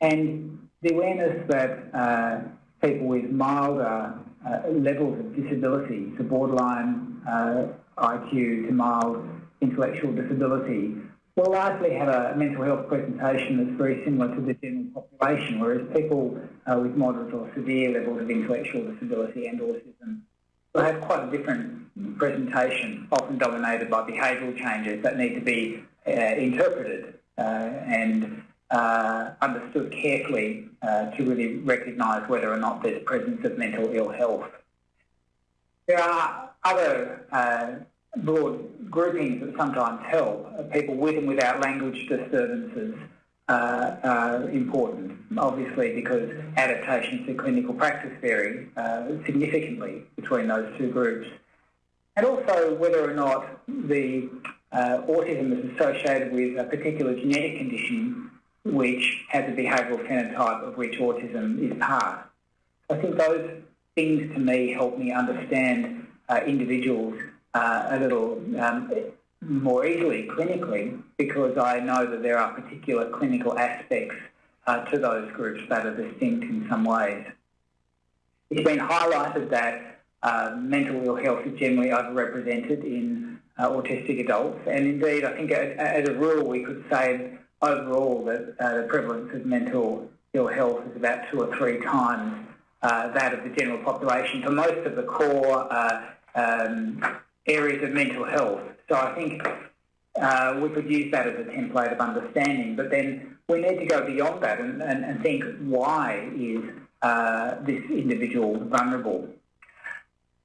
And the awareness that uh, people with milder uh, levels of disability, so borderline uh, IQ to mild intellectual disability, will largely have a mental health presentation that's very similar to the general population, whereas people uh, with moderate or severe levels of intellectual disability and autism will have quite a different presentation, often dominated by behavioural changes that need to be uh, interpreted uh, and uh, understood carefully uh, to really recognise whether or not there's presence of mental ill health. There are other uh, broad groupings that sometimes help. People with and without language disturbances uh, are important, obviously because adaptations to clinical practice vary uh, significantly between those two groups. And also whether or not the uh, autism is associated with a particular genetic condition which has a behavioural phenotype of which autism is part. I think those things to me help me understand uh, individuals uh, a little um, more easily clinically because I know that there are particular clinical aspects uh, to those groups that are distinct in some ways. It's been highlighted that uh, mental ill health is generally overrepresented in uh, autistic adults and indeed I think as a rule we could say overall that uh, the prevalence of mental ill health is about two or three times uh, that of the general population. For most of the core um, areas of mental health. So I think uh, we could use that as a template of understanding, but then we need to go beyond that and, and, and think why is uh, this individual vulnerable.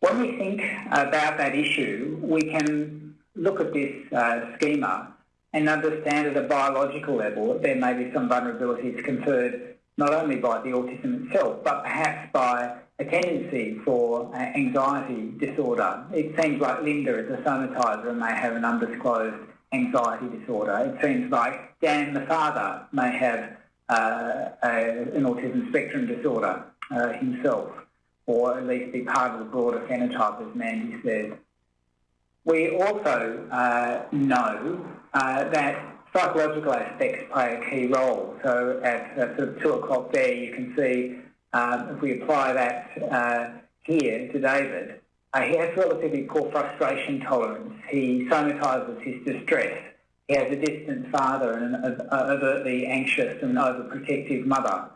When we think about that issue, we can look at this uh, schema and understand at a biological level that there may be some vulnerabilities conferred not only by the autism itself, but perhaps by a tendency for uh, anxiety disorder. It seems like Linda is a somatizer and may have an undisclosed anxiety disorder. It seems like Dan, the father, may have uh, a, an autism spectrum disorder uh, himself, or at least be part of the broader phenotype, as Mandy said. We also uh, know uh, that psychological aspects play a key role. So at uh, sort of two o'clock there, you can see um, if we apply that uh, here to David, uh, he has relatively poor frustration tolerance. He somatises his distress. He has a distant father and an overtly anxious and overprotective mother.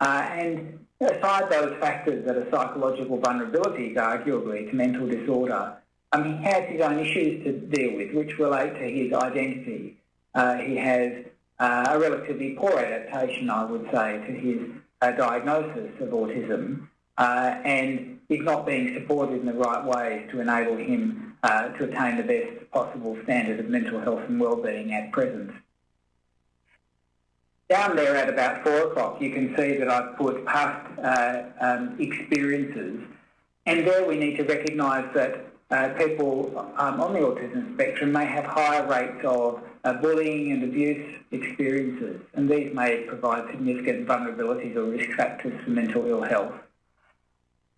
Uh, and aside those factors that are psychological vulnerabilities, arguably, to mental disorder, um, he has his own issues to deal with, which relate to his identity. Uh, he has uh, a relatively poor adaptation, I would say, to his uh, diagnosis of autism and is not being supported in the right ways to enable him to attain the best possible standard of mental health and well-being at present. Down there at about four o'clock, you can see that I've put past uh, um, experiences, and there we need to recognise that uh, people um, on the autism spectrum may have higher rates of uh, bullying and abuse experiences, and these may provide significant vulnerabilities or risk factors for mental ill health.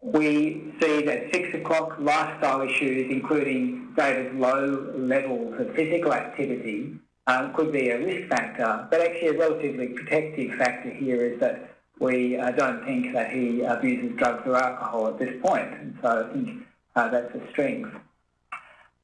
We see that 6 o'clock lifestyle issues, including David's low levels of physical activity, um, could be a risk factor, but actually a relatively protective factor here is that we uh, don't think that he abuses drugs or alcohol at this point, and so I think uh, that's a strength.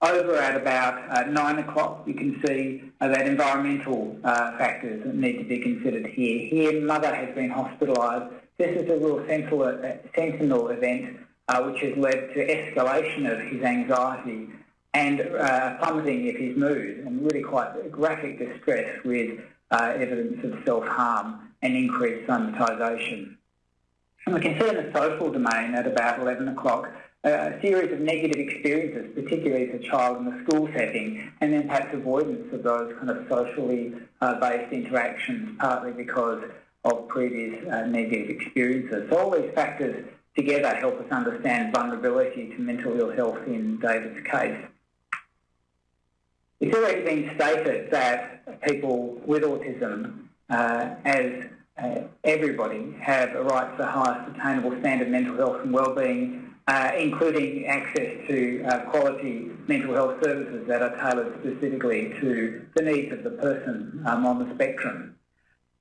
Over at about uh, 9 o'clock, you can see uh, that environmental uh, factors need to be considered here. Here, mother has been hospitalised. This is a real sentinel, uh, sentinel event uh, which has led to escalation of his anxiety and uh, plummeting of his mood and really quite graphic distress with evidence of self-harm and increased somatisation. And we can see in the social domain at about 11 o'clock a series of negative experiences, particularly as a child in the school setting, and then perhaps avoidance of those kind of socially uh, based interactions, partly because of previous uh, negative experiences. So all these factors together help us understand vulnerability to mental ill health in David's case. It's already been stated that people with autism, uh, as uh, everybody, have a right to the highest attainable standard of mental health and well-being uh, including access to uh, quality mental health services that are tailored specifically to the needs of the person um, on the spectrum.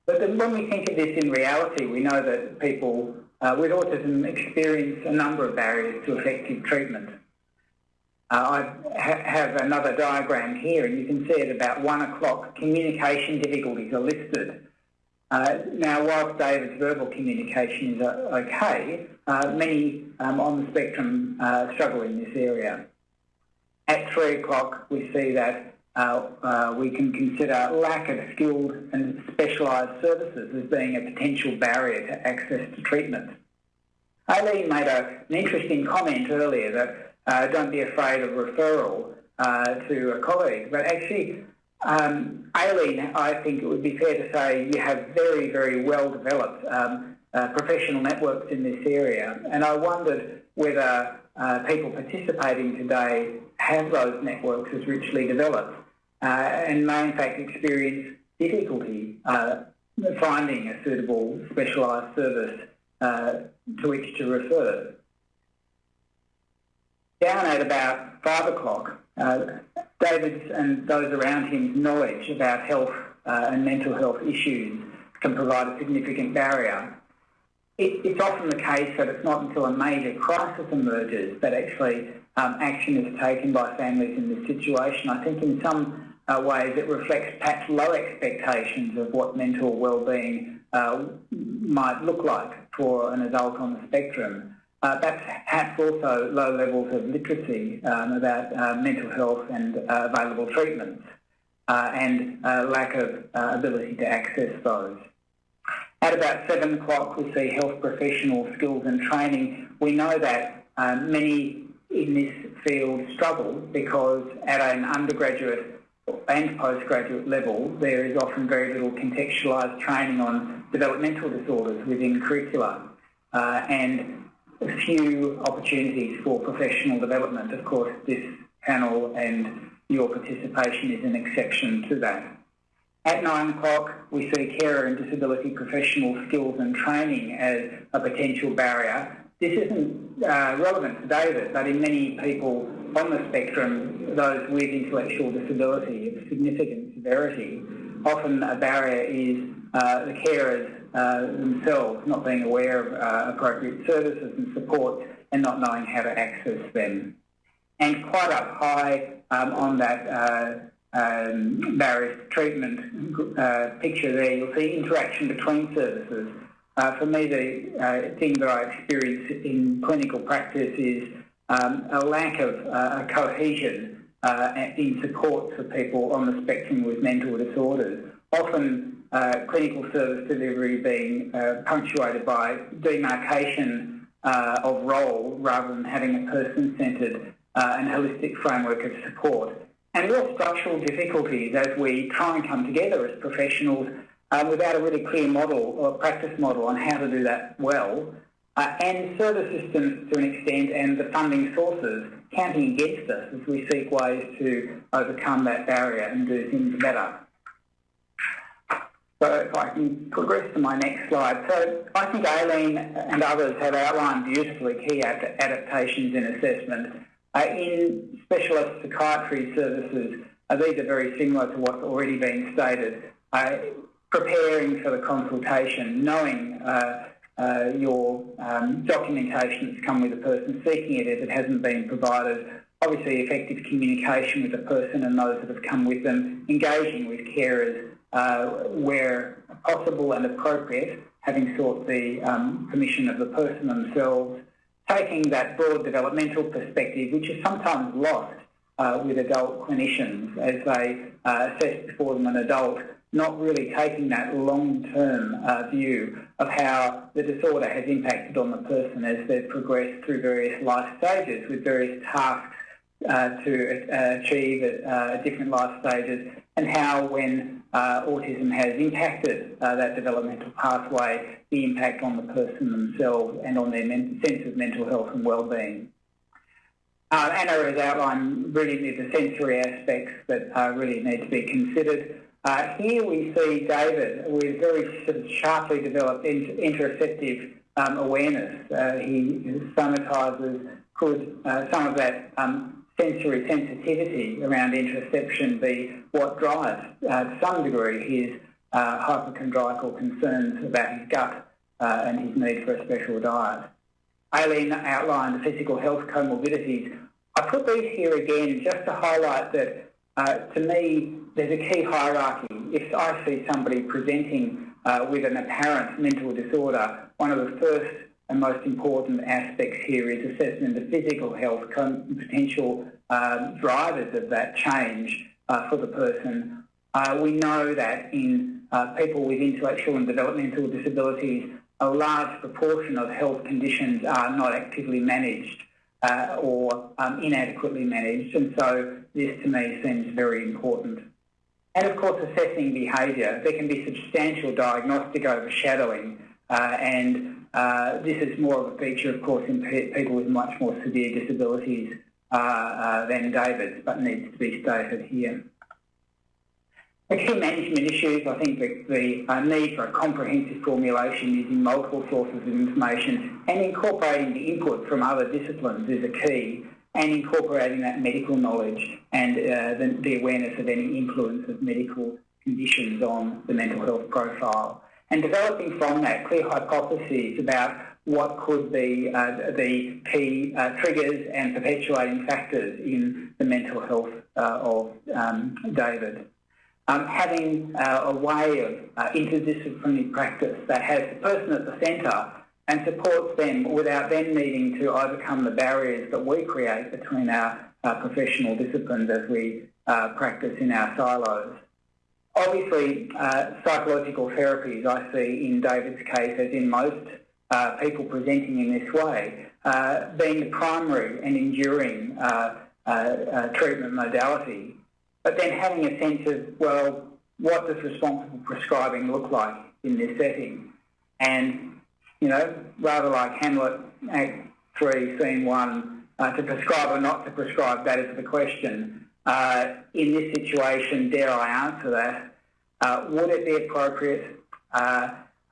But when we think of this in reality, we know that people uh, with autism experience a number of barriers to effective treatment. Uh, I ha have another diagram here, and you can see at about one o'clock, communication difficulties are listed. Uh, now, whilst David's verbal communication is uh, okay, uh, many um, on the spectrum uh, struggle in this area. At three o'clock, we see that uh, we can consider lack of skilled and specialised services as being a potential barrier to access to treatment. Aileen made a, an interesting comment earlier that uh, don't be afraid of referral uh, to a colleague, but actually um, Aileen, I think it would be fair to say you have very, very well developed um, uh, professional networks in this area. And I wondered whether uh, people participating today have those networks as richly developed uh, and may in fact experience difficulty uh, finding a suitable specialised service uh, to which to refer. Down at about five o'clock, David's and those around him's knowledge about health and mental health issues can provide a significant barrier it, it's often the case that it's not until a major crisis emerges that actually um, action is taken by families in this situation. I think in some uh, ways it reflects perhaps low expectations of what mental well-being uh, might look like for an adult on the spectrum. Uh, perhaps also low levels of literacy um, about uh, mental health and uh, available treatments uh, and lack of ability to access those. At about 7 o'clock, we see health professional skills and training. We know that um, many in this field struggle because at an undergraduate and postgraduate level, there is often very little contextualised training on developmental disorders within curricula uh, and few opportunities for professional development. Of course, this panel and your participation is an exception to that. At nine o'clock, we see carer and disability professional skills and training as a potential barrier. This isn't uh, relevant to David, but in many people on the spectrum, those with intellectual disability of significant severity, often a barrier is uh, the carers themselves not being aware of uh, appropriate services and support and not knowing how to access them. And quite up high um, on that uh, um, barriers treatment uh, picture there, you'll see interaction between services. Uh, for me, the uh, thing that I experience in clinical practice is um, a lack of uh, cohesion uh, in support for people on the spectrum with mental disorders. Often uh, clinical service delivery being punctuated by demarcation of role rather than having a person-centred and holistic framework of support and real structural difficulties as we try and come together as professionals uh, without a really clear model or practice model on how to do that well, uh, and service systems to an extent and the funding sources counting against us as we seek ways to overcome that barrier and do things better. So if I can progress to my next slide. So I think Aileen and others have outlined beautifully key adaptations in assessment uh, in specialist psychiatry services, uh, these are very similar to what's already been stated. Uh, preparing for the consultation, knowing uh, uh, your um, documentation that's come with the person seeking it if it hasn't been provided, obviously effective communication with the person and those that have come with them, engaging with carers uh, where possible and appropriate, having sought the um, permission of the person themselves, taking that broad developmental perspective, which is sometimes lost uh, with adult clinicians as they uh, assess before them an adult, not really taking that long-term uh, view of how the disorder has impacted on the person as they've progressed through various life stages with various tasks uh, to uh, achieve at different life stages and how when uh, autism has impacted uh, that developmental pathway, the impact on the person themselves and on their sense of mental health and well-being. Uh, Anna has outlined really the sensory aspects that really need to be considered. Uh, here we see David with very sort of sharply developed interoceptive um, awareness. Uh, he somatises could uh, some of that um, sensory sensitivity around interoception be what drives, uh, to some degree, his uh, hypochondriacal concerns about his gut uh, and his need for a special diet. Aileen outlined the physical health comorbidities. I put these here again just to highlight that, uh, to me, there's a key hierarchy. If I see somebody presenting uh, with an apparent mental disorder, one of the first and most important aspects here is assessing the physical health, and potential um, drivers of that change uh, for the person. Uh, we know that in uh, people with intellectual and developmental disabilities, a large proportion of health conditions are not actively managed uh, or um, inadequately managed, and so this to me seems very important. And of course, assessing behaviour. There can be substantial diagnostic overshadowing and uh, this is more of a feature, of course, in people with much more severe disabilities uh, uh, than David's, but needs to be stated here. The key management issues, I think the, the uh, need for a comprehensive formulation using multiple sources of information and incorporating the input from other disciplines is a key and incorporating that medical knowledge and uh, the, the awareness of any influence of medical conditions on the mental health profile and developing from that clear hypotheses about what could be uh, the key uh, triggers and perpetuating factors in the mental health uh, of um, David. Um, having uh, a way of uh, interdisciplinary practice that has the person at the centre and supports them without them needing to overcome the barriers that we create between our professional disciplines as we uh, practice in our silos. Obviously, uh, psychological therapies I see in David's case, as in most uh, people presenting in this way uh, being the primary and enduring uh, uh, uh, treatment modality, but then having a sense of, well, what does responsible prescribing look like in this setting? And, you know, rather like Hamlet Act 3, Scene 1, to prescribe or not to prescribe, that is the question. In this situation, dare I answer that, would it be appropriate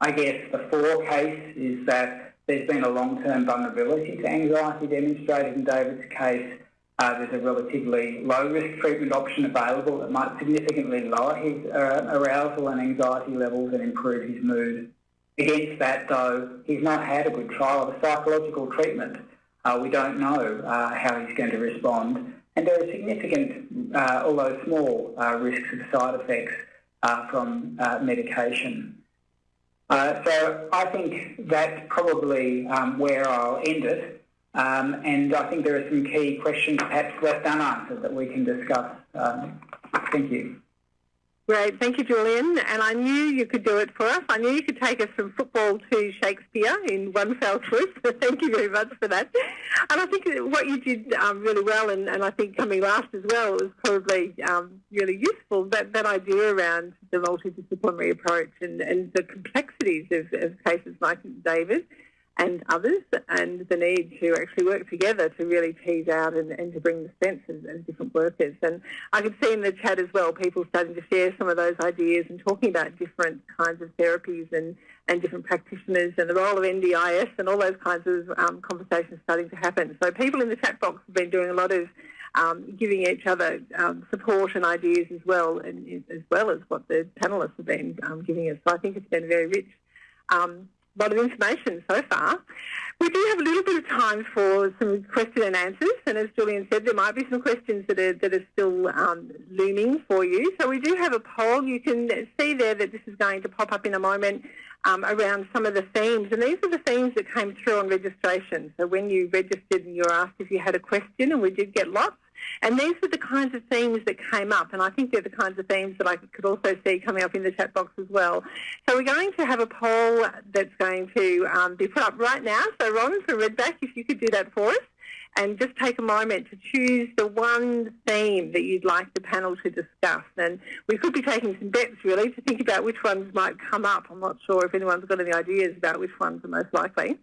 I guess the four case is that there's been a long-term vulnerability to anxiety demonstrated in David's case. Uh, there's a relatively low-risk treatment option available that might significantly lower his uh, arousal and anxiety levels and improve his mood. Against that, though, he's not had a good trial of a psychological treatment. Uh, we don't know uh, how he's going to respond. And there are significant, uh, although small, uh, risks of side effects from medication. Uh, so I think that's probably um, where I'll end it. Um, and I think there are some key questions perhaps left unanswered that we can discuss. Um, thank you. Great, thank you, Julian. And I knew you could do it for us. I knew you could take us from football to Shakespeare in one fell swoop. Thank you very much for that. And I think what you did um, really well, and, and, I think coming last as well, was probably um, really useful. That that idea around the multidisciplinary approach and, and the complexities of, of cases like David and others, and the need to actually work together to really tease out and, and to bring the sense of, of, different workers. And I could see in the chat as well people starting to share some of those ideas and talking about different kinds of therapies and, and different practitioners and the role of NDIS and all those kinds of um, conversations starting to happen. So people in the chat box have been doing a lot of um, giving each other um, support and ideas as well, and as well as what the panelists have been um, giving us. So I think it's been very rich. Um, lot of information so far. We do have a little bit of time for some question and answers, and as Julian said, there might be some questions that are, that are still um, looming for you. So we do have a poll. You can see there that this is going to pop up in a moment um, around some of the themes, and these are the themes that came through on registration. So when you registered and you were asked if you had a question, and we did get lots, and these were the kinds of themes that came up, and I think they're the kinds of themes that I could also see coming up in the chat box as well. So we're going to have a poll that's going to um, be put up right now. So Ron from Redback, if you could do that for us, and just take a moment to choose the one theme that you'd like the panel to discuss. And we could be taking some bets, really, to think about which ones might come up. I'm not sure if anyone's got any ideas about which ones are most likely.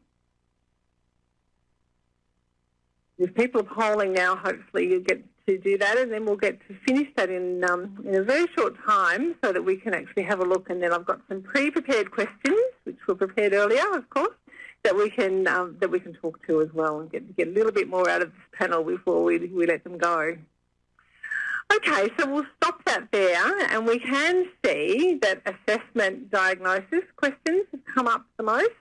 If people are polling now, hopefully you get to do that, and then we'll get to finish that in um, in a very short time, so that we can actually have a look. And then I've got some pre-prepared questions, which were prepared earlier, of course, that we can um, that we can talk to as well, and get get a little bit more out of this panel before we we let them go. Okay, so we'll stop that there, and we can see that assessment diagnosis questions have come up the most.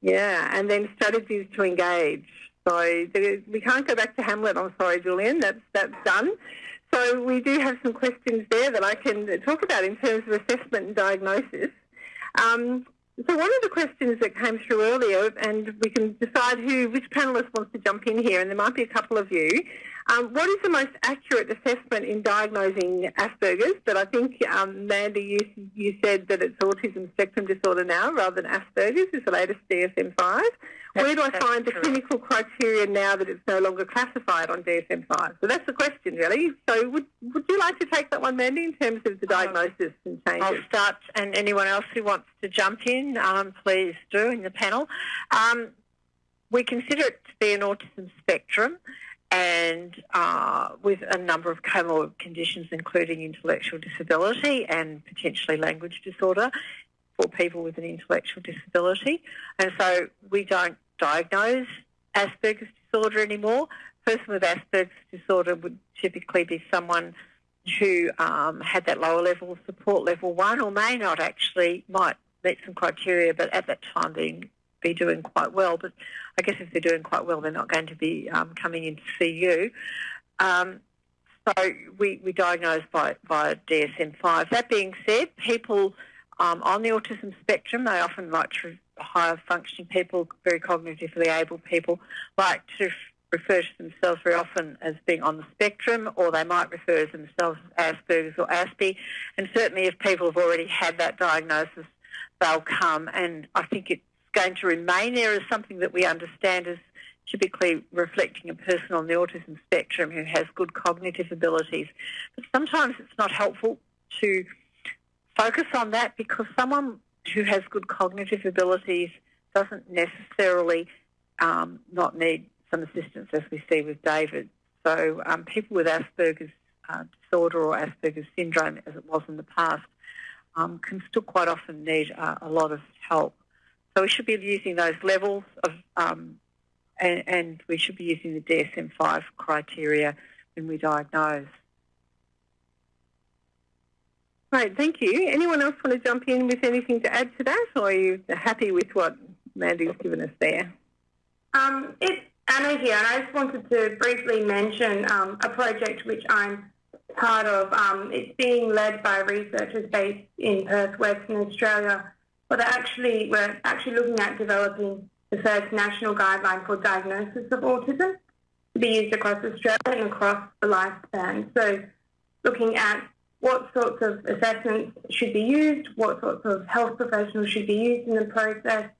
Yeah, and then strategies to engage. So we can't go back to Hamlet. I'm sorry, Julian. That's that's done. So we do have some questions there that I can talk about in terms of assessment and diagnosis. Um, so one of the questions that came through earlier, and we can decide who, which panellist wants to jump in here, and there might be a couple of you. Um, what is the most accurate assessment in diagnosing Asperger's? But I think, um, Mandy, you, you said that it's autism spectrum disorder now rather than Asperger's is the latest DSM-5. Where do I find the clinical criteria now that it's no longer classified on DSM-5? So that's the question, really. So would, would you like to take that one, Mandy, in terms of the diagnosis and changes? I'll start, and anyone else who wants to jump in, um, please do in the panel. Um, we consider it to be an autism spectrum and uh, with a number of comorbid conditions, including intellectual disability and potentially language disorder for people with an intellectual disability. And so we don't diagnose Asperger's disorder anymore. A person with Asperger's disorder would typically be someone who um, had that lower level of support, level one, or may not actually, might meet some criteria, but at that time being be doing quite well. But I guess if they're doing quite well, they're not going to be um, coming in to see you. Um, so we, we diagnose by, by DSM-5. That being said, people um, on the autism spectrum, they often like to higher functioning people, very cognitively able people, like to refer to themselves very often as being on the spectrum, or they might refer to themselves as Asperger's or Aspie. And certainly if people have already had that diagnosis, they'll come, and I think it's going to remain there as something that we understand as typically reflecting a person on the autism spectrum who has good cognitive abilities. But sometimes it's not helpful to focus on that because someone who has good cognitive abilities doesn't necessarily um, not need some assistance, as we see with David. So um, people with Asperger's uh, disorder or Asperger's syndrome, as it was in the past, um, can still quite often need uh, a lot of help. So we should be using those levels of, um, and, and, we should be using the DSM-5 criteria when we diagnose. Right, thank you. Anyone else want to jump in with anything to add to that, or are you happy with what Mandy's given us there? Um, it's Anna here, and I just wanted to briefly mention um, a project which I'm part of. Um, it's being led by researchers based in Perth, Western Australia, but actually we're actually looking at developing the first national guideline for diagnosis of autism to be used across Australia and across the lifespan. So looking at what sorts of assessments should be used, what sorts of health professionals should be used in the process,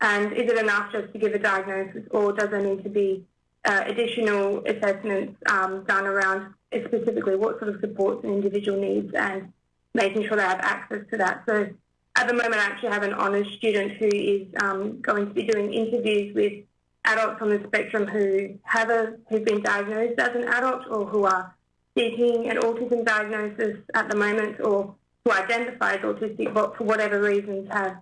and is it enough just to give a diagnosis or does there need to be uh, additional assessments um, done around specifically what sort of supports an individual needs and making sure they have access to that. So at the moment, I actually have an honours student who is um, going to be doing interviews with adults on the spectrum who have a, who've been diagnosed as an adult or who are seeking an autism diagnosis at the moment or who identify as autistic but for whatever reasons have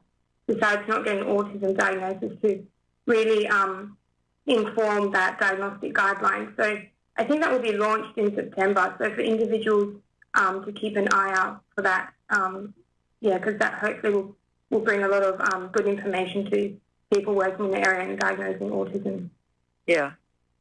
decided to not get an autism diagnosis to really um, inform that diagnostic guideline. So I think that will be launched in September. So for individuals um, to keep an eye out for that, um, yeah, because that hopefully will, will bring a lot of um, good information to people working in the area and diagnosing autism. Yeah.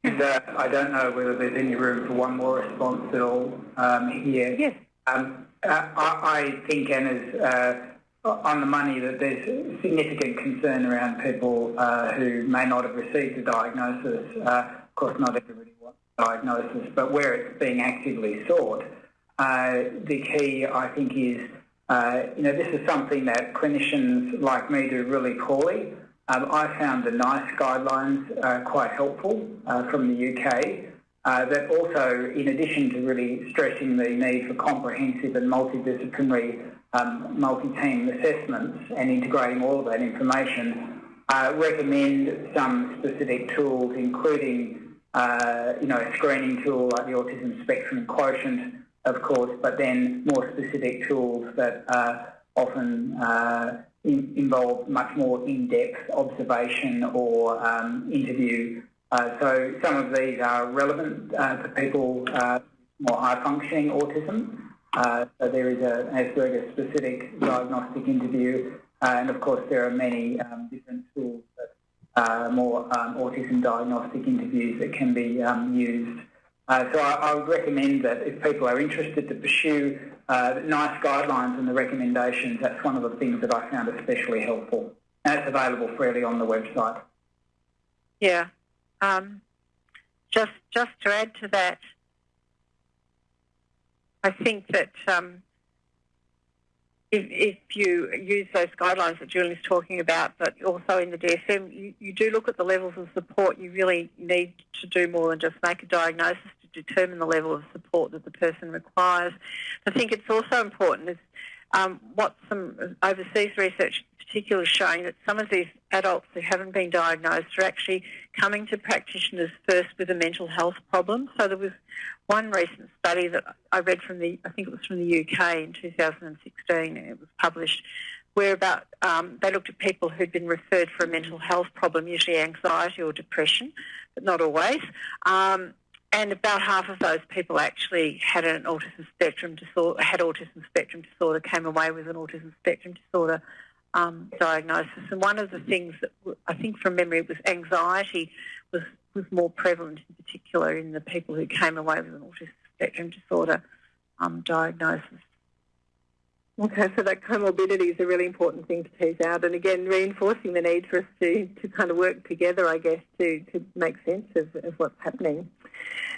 And uh, I don't know whether there's any room for one more response at all um, here. Yes. Um, uh, I, I, think Anna's uh, on the money that there's significant concern around people uh, who may not have received a diagnosis. Uh, of course, not everybody wants a diagnosis, but where it's being actively sought, uh, the key, I think, is uh, you know this is something that clinicians like me do really poorly. Um, I found the NICE guidelines uh, quite helpful uh, from the UK. that also, in addition to really stressing the need for comprehensive and multidisciplinary um, multi-team assessments and integrating all of that information, uh, recommend some specific tools, including uh, you know a screening tool like the Autism Spectrum Quotient, of course, but then more specific tools that uh, often uh, in, involve much more in-depth observation or um, interview. Uh, so some of these are relevant uh, to people more high-functioning autism. Uh, so there is a, Asperger-specific diagnostic interview, uh, and of course there are many um, different tools, that, uh, more um, autism diagnostic interviews that can be um, used. Uh, so I, I, would recommend that if people are interested to pursue uh, NICE guidelines and the recommendations, that's one of the things that I found especially helpful. And it's available freely on the website. Yeah. Um, just, just to add to that, I think that um, if, if, you use those guidelines that Julie's talking about, but also in the DSM, you, you, do look at the levels of support. You really need to do more than just make a diagnosis to determine the level of support that the person requires. I think it's also important um, what some overseas research particularly showing that some of these adults who haven't been diagnosed are actually coming to practitioners first with a mental health problem. So there was one recent study that I read from the, I think it was from the UK in 2016, it was published, where about um, they looked at people who'd been referred for a mental health problem, usually anxiety or depression, but not always. Um, and about half of those people actually had an autism spectrum disorder, had autism spectrum disorder, came away with an autism spectrum disorder um, diagnosis. And one of the things that I think from memory was anxiety was, was more prevalent in particular in the people who came away with an autism spectrum disorder um, diagnosis. Okay, so that comorbidity is a really important thing to tease out, and again, reinforcing the need for us to, to kind of work together, I guess, to, to make sense of, of what's happening.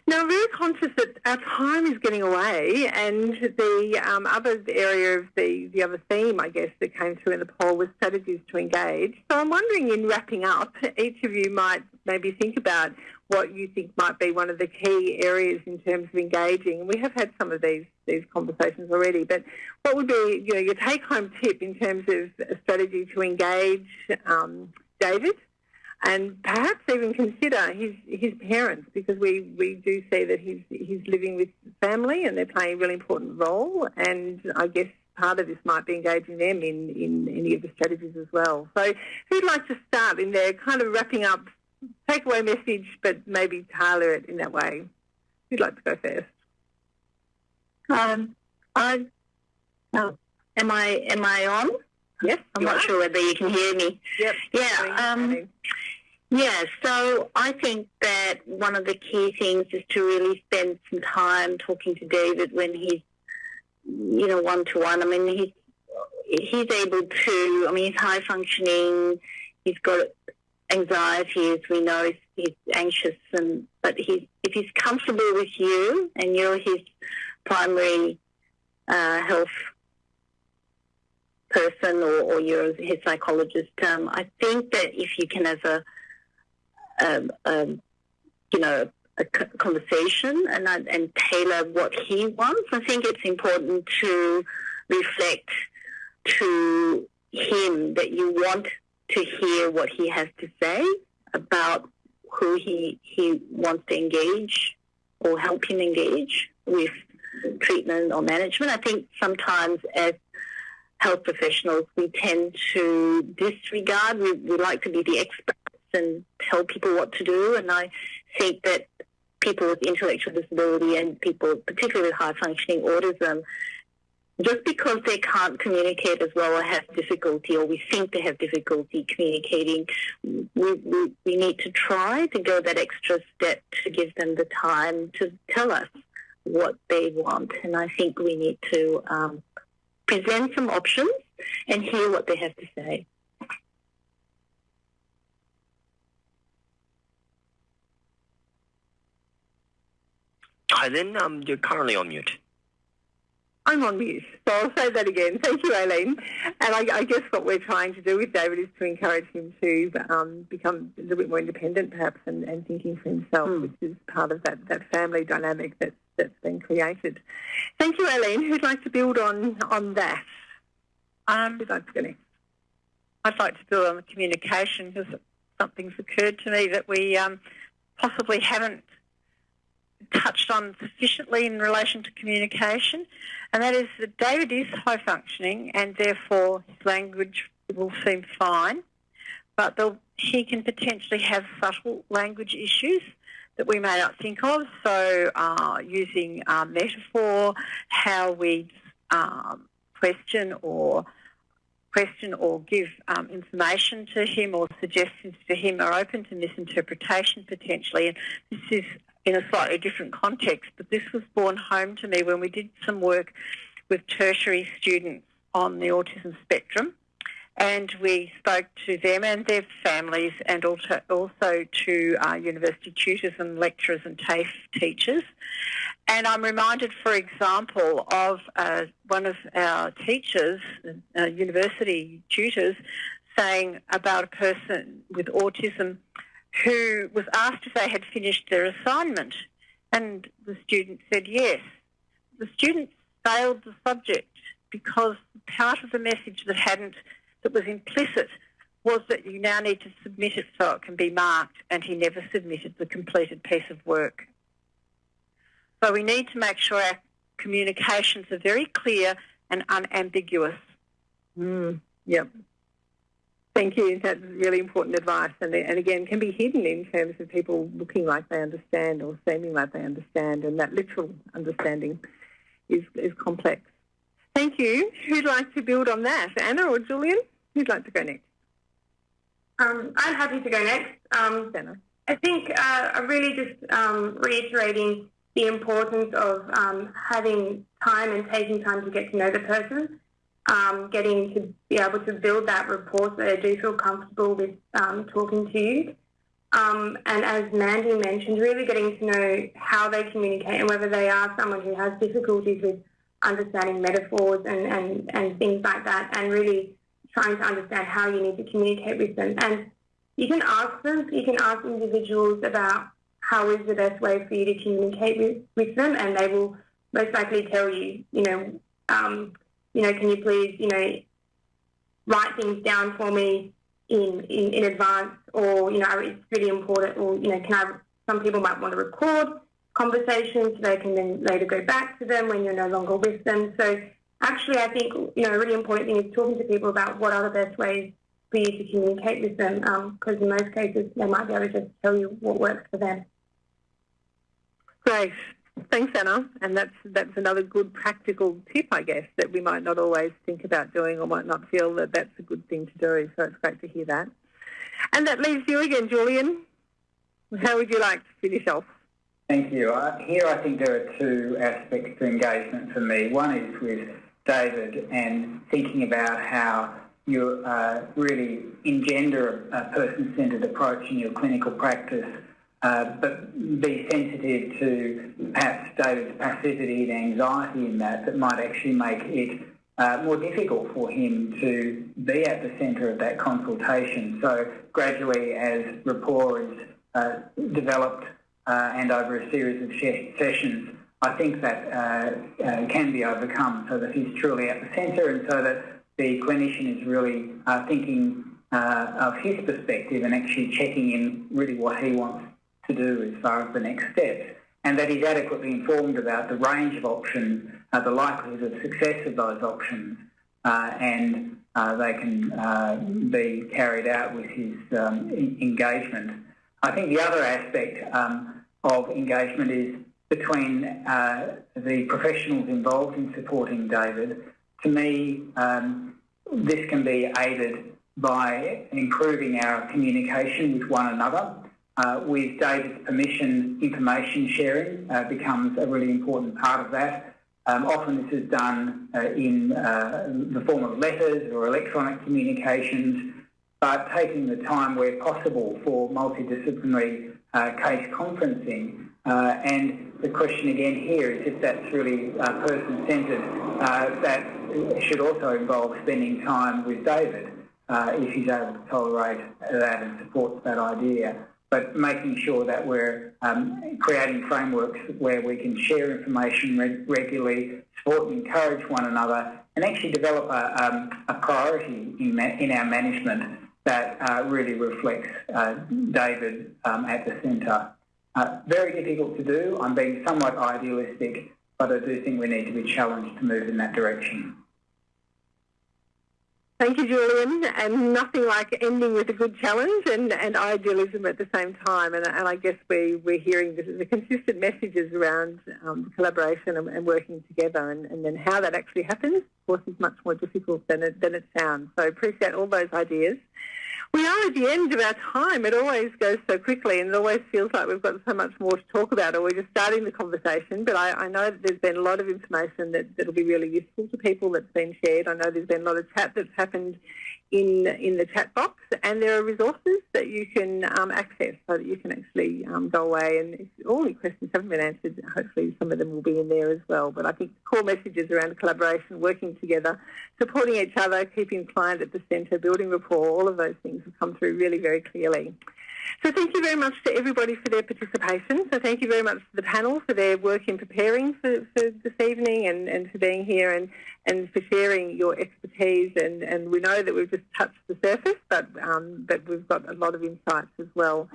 Now, I'm very conscious that our time is getting away, and the um, other area of the, the other theme, I guess, that came through in the poll was strategies to engage. So I'm wondering, in wrapping up, each of you might maybe think about what you think might be one of the key areas in terms of engaging. We have had some of these these conversations already, but what would be you know, your take-home tip in terms of a strategy to engage um, David, and perhaps even consider his his parents because we, we do see that he's he's living with family and they're playing a really important role, and I guess part of this might be engaging them in, in any of the strategies as well. So who'd like to start in there, kind of wrapping up takeaway message, but maybe tailor it in that way. Who'd like to go first? Um, I, oh, am I am I on? Yes, I'm not are. sure whether you can hear me. Yep. Yeah. Um, yeah. So I think that one of the key things is to really spend some time talking to David when he's, you know, one to one. I mean, he's he's able to. I mean, he's high functioning. He's got anxiety, as we know, he's, anxious, and but he's if he's comfortable with you and you're his primary uh, health person or, or you're his psychologist, um, I think that if you can have a, um, um, you know, a conversation and and tailor what he wants, I think it's important to reflect to him that you want to hear what he has to say about who he, he wants to engage or help him engage with treatment or management. I think sometimes as health professionals, we tend to disregard, we, we like to be the experts and tell people what to do. And I think that people with intellectual disability and people, particularly with high functioning autism, just because they can't communicate as well or have difficulty or we think they have difficulty communicating, we, we, we need to try to go that extra step to give them the time to tell us what they want. And I think we need to um, present some options and hear what they have to say. Hi, then um, you're currently on mute. I'm on mute, so I'll say that again. Thank you, Aileen. And I, I, guess what we're trying to do with David is to encourage him to um, become a little bit more independent, perhaps, and, and thinking for himself, mm. which is part of that, that family dynamic that's, that's been created. Thank you, Aileen. Who'd like to build on, on that? Um, Who'd like to go next? I'd like to build on the communication because something's occurred to me that we um, possibly haven't touched on sufficiently in relation to communication, and that is that David is high functioning and therefore his language will seem fine, but he can potentially have subtle language issues that we may not think of. So uh, using uh, metaphor, how we um, question or question or give um, information to him or suggestions to him are open to misinterpretation potentially. And this is in a slightly different context, but this was borne home to me when we did some work with tertiary students on the autism spectrum. And we spoke to them and their families and also, to uh, university tutors and lecturers and TAFE teachers. And I'm reminded, for example, of uh, one of our teachers, uh, university tutors, saying about a person with autism who was asked if they had finished their assignment. And the student said yes. The student failed the subject because part of the message that hadn't, that was implicit was that you now need to submit it so it can be marked, and he never submitted the completed piece of work. So we need to make sure our communications are very clear and unambiguous. Mm, yep. Thank you. That's really important advice, and, and again, can be hidden in terms of people looking like they understand or seeming like they understand, and that literal understanding is, is complex. Thank you. Who'd like to build on that, Anna or Julian? Who'd like to go next? Um, I'm happy to go next. Um, Anna. I think uh, really just um, reiterating the importance of um, having time and taking time to get to know the person um, getting to be able to build that rapport so they do feel comfortable with um, talking to you. Um, and as Mandy mentioned, really getting to know how they communicate and whether they are someone who has difficulties with understanding metaphors and, and, and things like that, and really trying to understand how you need to communicate with them. And you can ask them, you can ask individuals about how is the best way for you to communicate with, with them, and they will most likely tell you, you know, um, you know, can you please, you know, write things down for me in, in, in advance, or, you know, it's really important, or, you know, can I, some people might want to record conversations so they can then later go back to them when you're no longer with them. So actually, I think, you know, a really important thing is talking to people about what are the best ways for you to communicate with them, because um, in most cases, they might be able to just tell you what works for them. Great. Thanks, Anna. And that's that's another good practical tip, I guess, that we might not always think about doing or might not feel that that's a good thing to do. So it's great to hear that. And that leaves you again, Julian. How would you like to finish off? Thank you. Uh, here I think there are two aspects to engagement for me. One is with David and thinking about how you uh, really engender a, a person-centred approach in your clinical practice uh, but be sensitive to perhaps David's passivity and anxiety in that that might actually make it uh, more difficult for him to be at the centre of that consultation. So gradually as rapport is uh, developed uh, and over a series of sessions, I think that uh, uh, can be overcome so that he's truly at the centre and so that the clinician is really thinking of his perspective and actually checking in really what he wants to do as far as the next steps, and that he's adequately informed about the range of options, uh, the likelihood of success of those options, uh, and uh, they can uh, be carried out with his um, engagement. I think the other aspect um, of engagement is between uh, the professionals involved in supporting David. To me, um, this can be aided by improving our communication with one another uh, with David's permission, information sharing uh, becomes a really important part of that. Um, often this is done uh, in uh, the form of letters or electronic communications, but taking the time where possible for multidisciplinary uh, case conferencing. Uh, and the question again here is if that's really person-centred, that should also involve spending time with David if he's able to tolerate that and supports that idea but making sure that we're um, creating frameworks where we can share information reg regularly, support and encourage one another, and actually develop a, um, a priority in, in, our management that uh, really reflects uh, David um, at the centre. Uh, very difficult to do. I'm being somewhat idealistic, but I do think we need to be challenged to move in that direction. Thank you, Julian. And nothing like ending with a good challenge and, and idealism at the same time. And, and I guess we, we're hearing the, the consistent messages around um, collaboration and, and, working together. And, and then how that actually happens, of course, is much more difficult than it, than it sounds. So appreciate all those ideas. We are at the end of our time. It always goes so quickly and it always feels like we've got so much more to talk about or we're just starting the conversation. But I, I know that there's been a lot of information that, that'll be really useful to people that's been shared. I know there's been a lot of chat that's happened in in the chat box, and there are resources that you can um, access so that you can actually um, go away and if all your questions haven't been answered, hopefully some of them will be in there as well. But I think core messages around collaboration, working together, supporting each other, keeping client at the centre, building rapport, all of those things have come through really very clearly. So thank you very much to everybody for their participation. So thank you very much to the panel for their work in preparing for, for this evening and, and for being here and, and for sharing your expertise. And, and we know that we've just touched the surface, but, um, but we've got a lot of insights as well.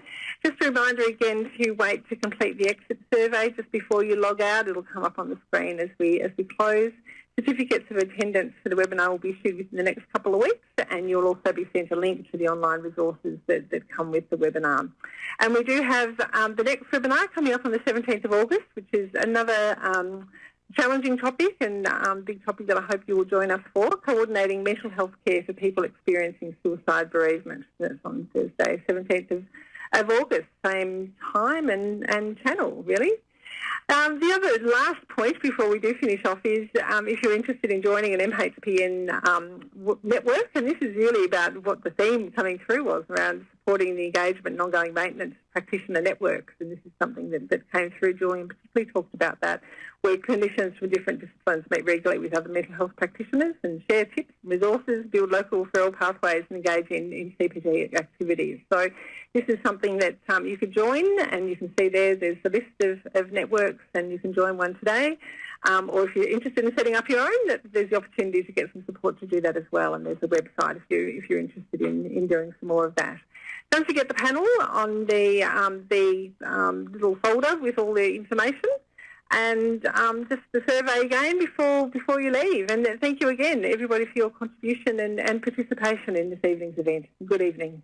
Just a reminder again to wait to complete the exit survey just before you log out. It'll come up on the screen as we, as we close. Certificates of attendance for the webinar will be issued within the next couple of weeks and you'll also be sent a link to the online resources that, that come with the webinar. And we do have um, the next webinar coming up on the 17th of August, which is another um, challenging topic and um, big topic that I hope you will join us for, coordinating mental health care for people experiencing suicide bereavement. That's on Thursday, 17th of, of August, same time and, and channel, really. Um, the other last point before we do finish off is um, if you're interested in joining an MHPN um, network, and this is really about what the theme coming through was around supporting the engagement and ongoing maintenance practitioner networks, and this is something that, that came through. Julian particularly talked about that, where clinicians from different disciplines meet regularly with other mental health practitioners and share tips, resources, build local referral pathways and engage in, in CPD activities. So this is something that um, you could join and you can see there, there's a list of, of networks and you can join one today. Um, or if you're interested in setting up your own, there's the opportunity to get some support to do that as well. And there's a website if, you, if you're interested in, in doing some more of that. Don't forget the panel on the, um, the um, little folder with all the information and um, just the survey again before before you leave. And thank you again, everybody, for your contribution and, and participation in this evening's event. Good evening.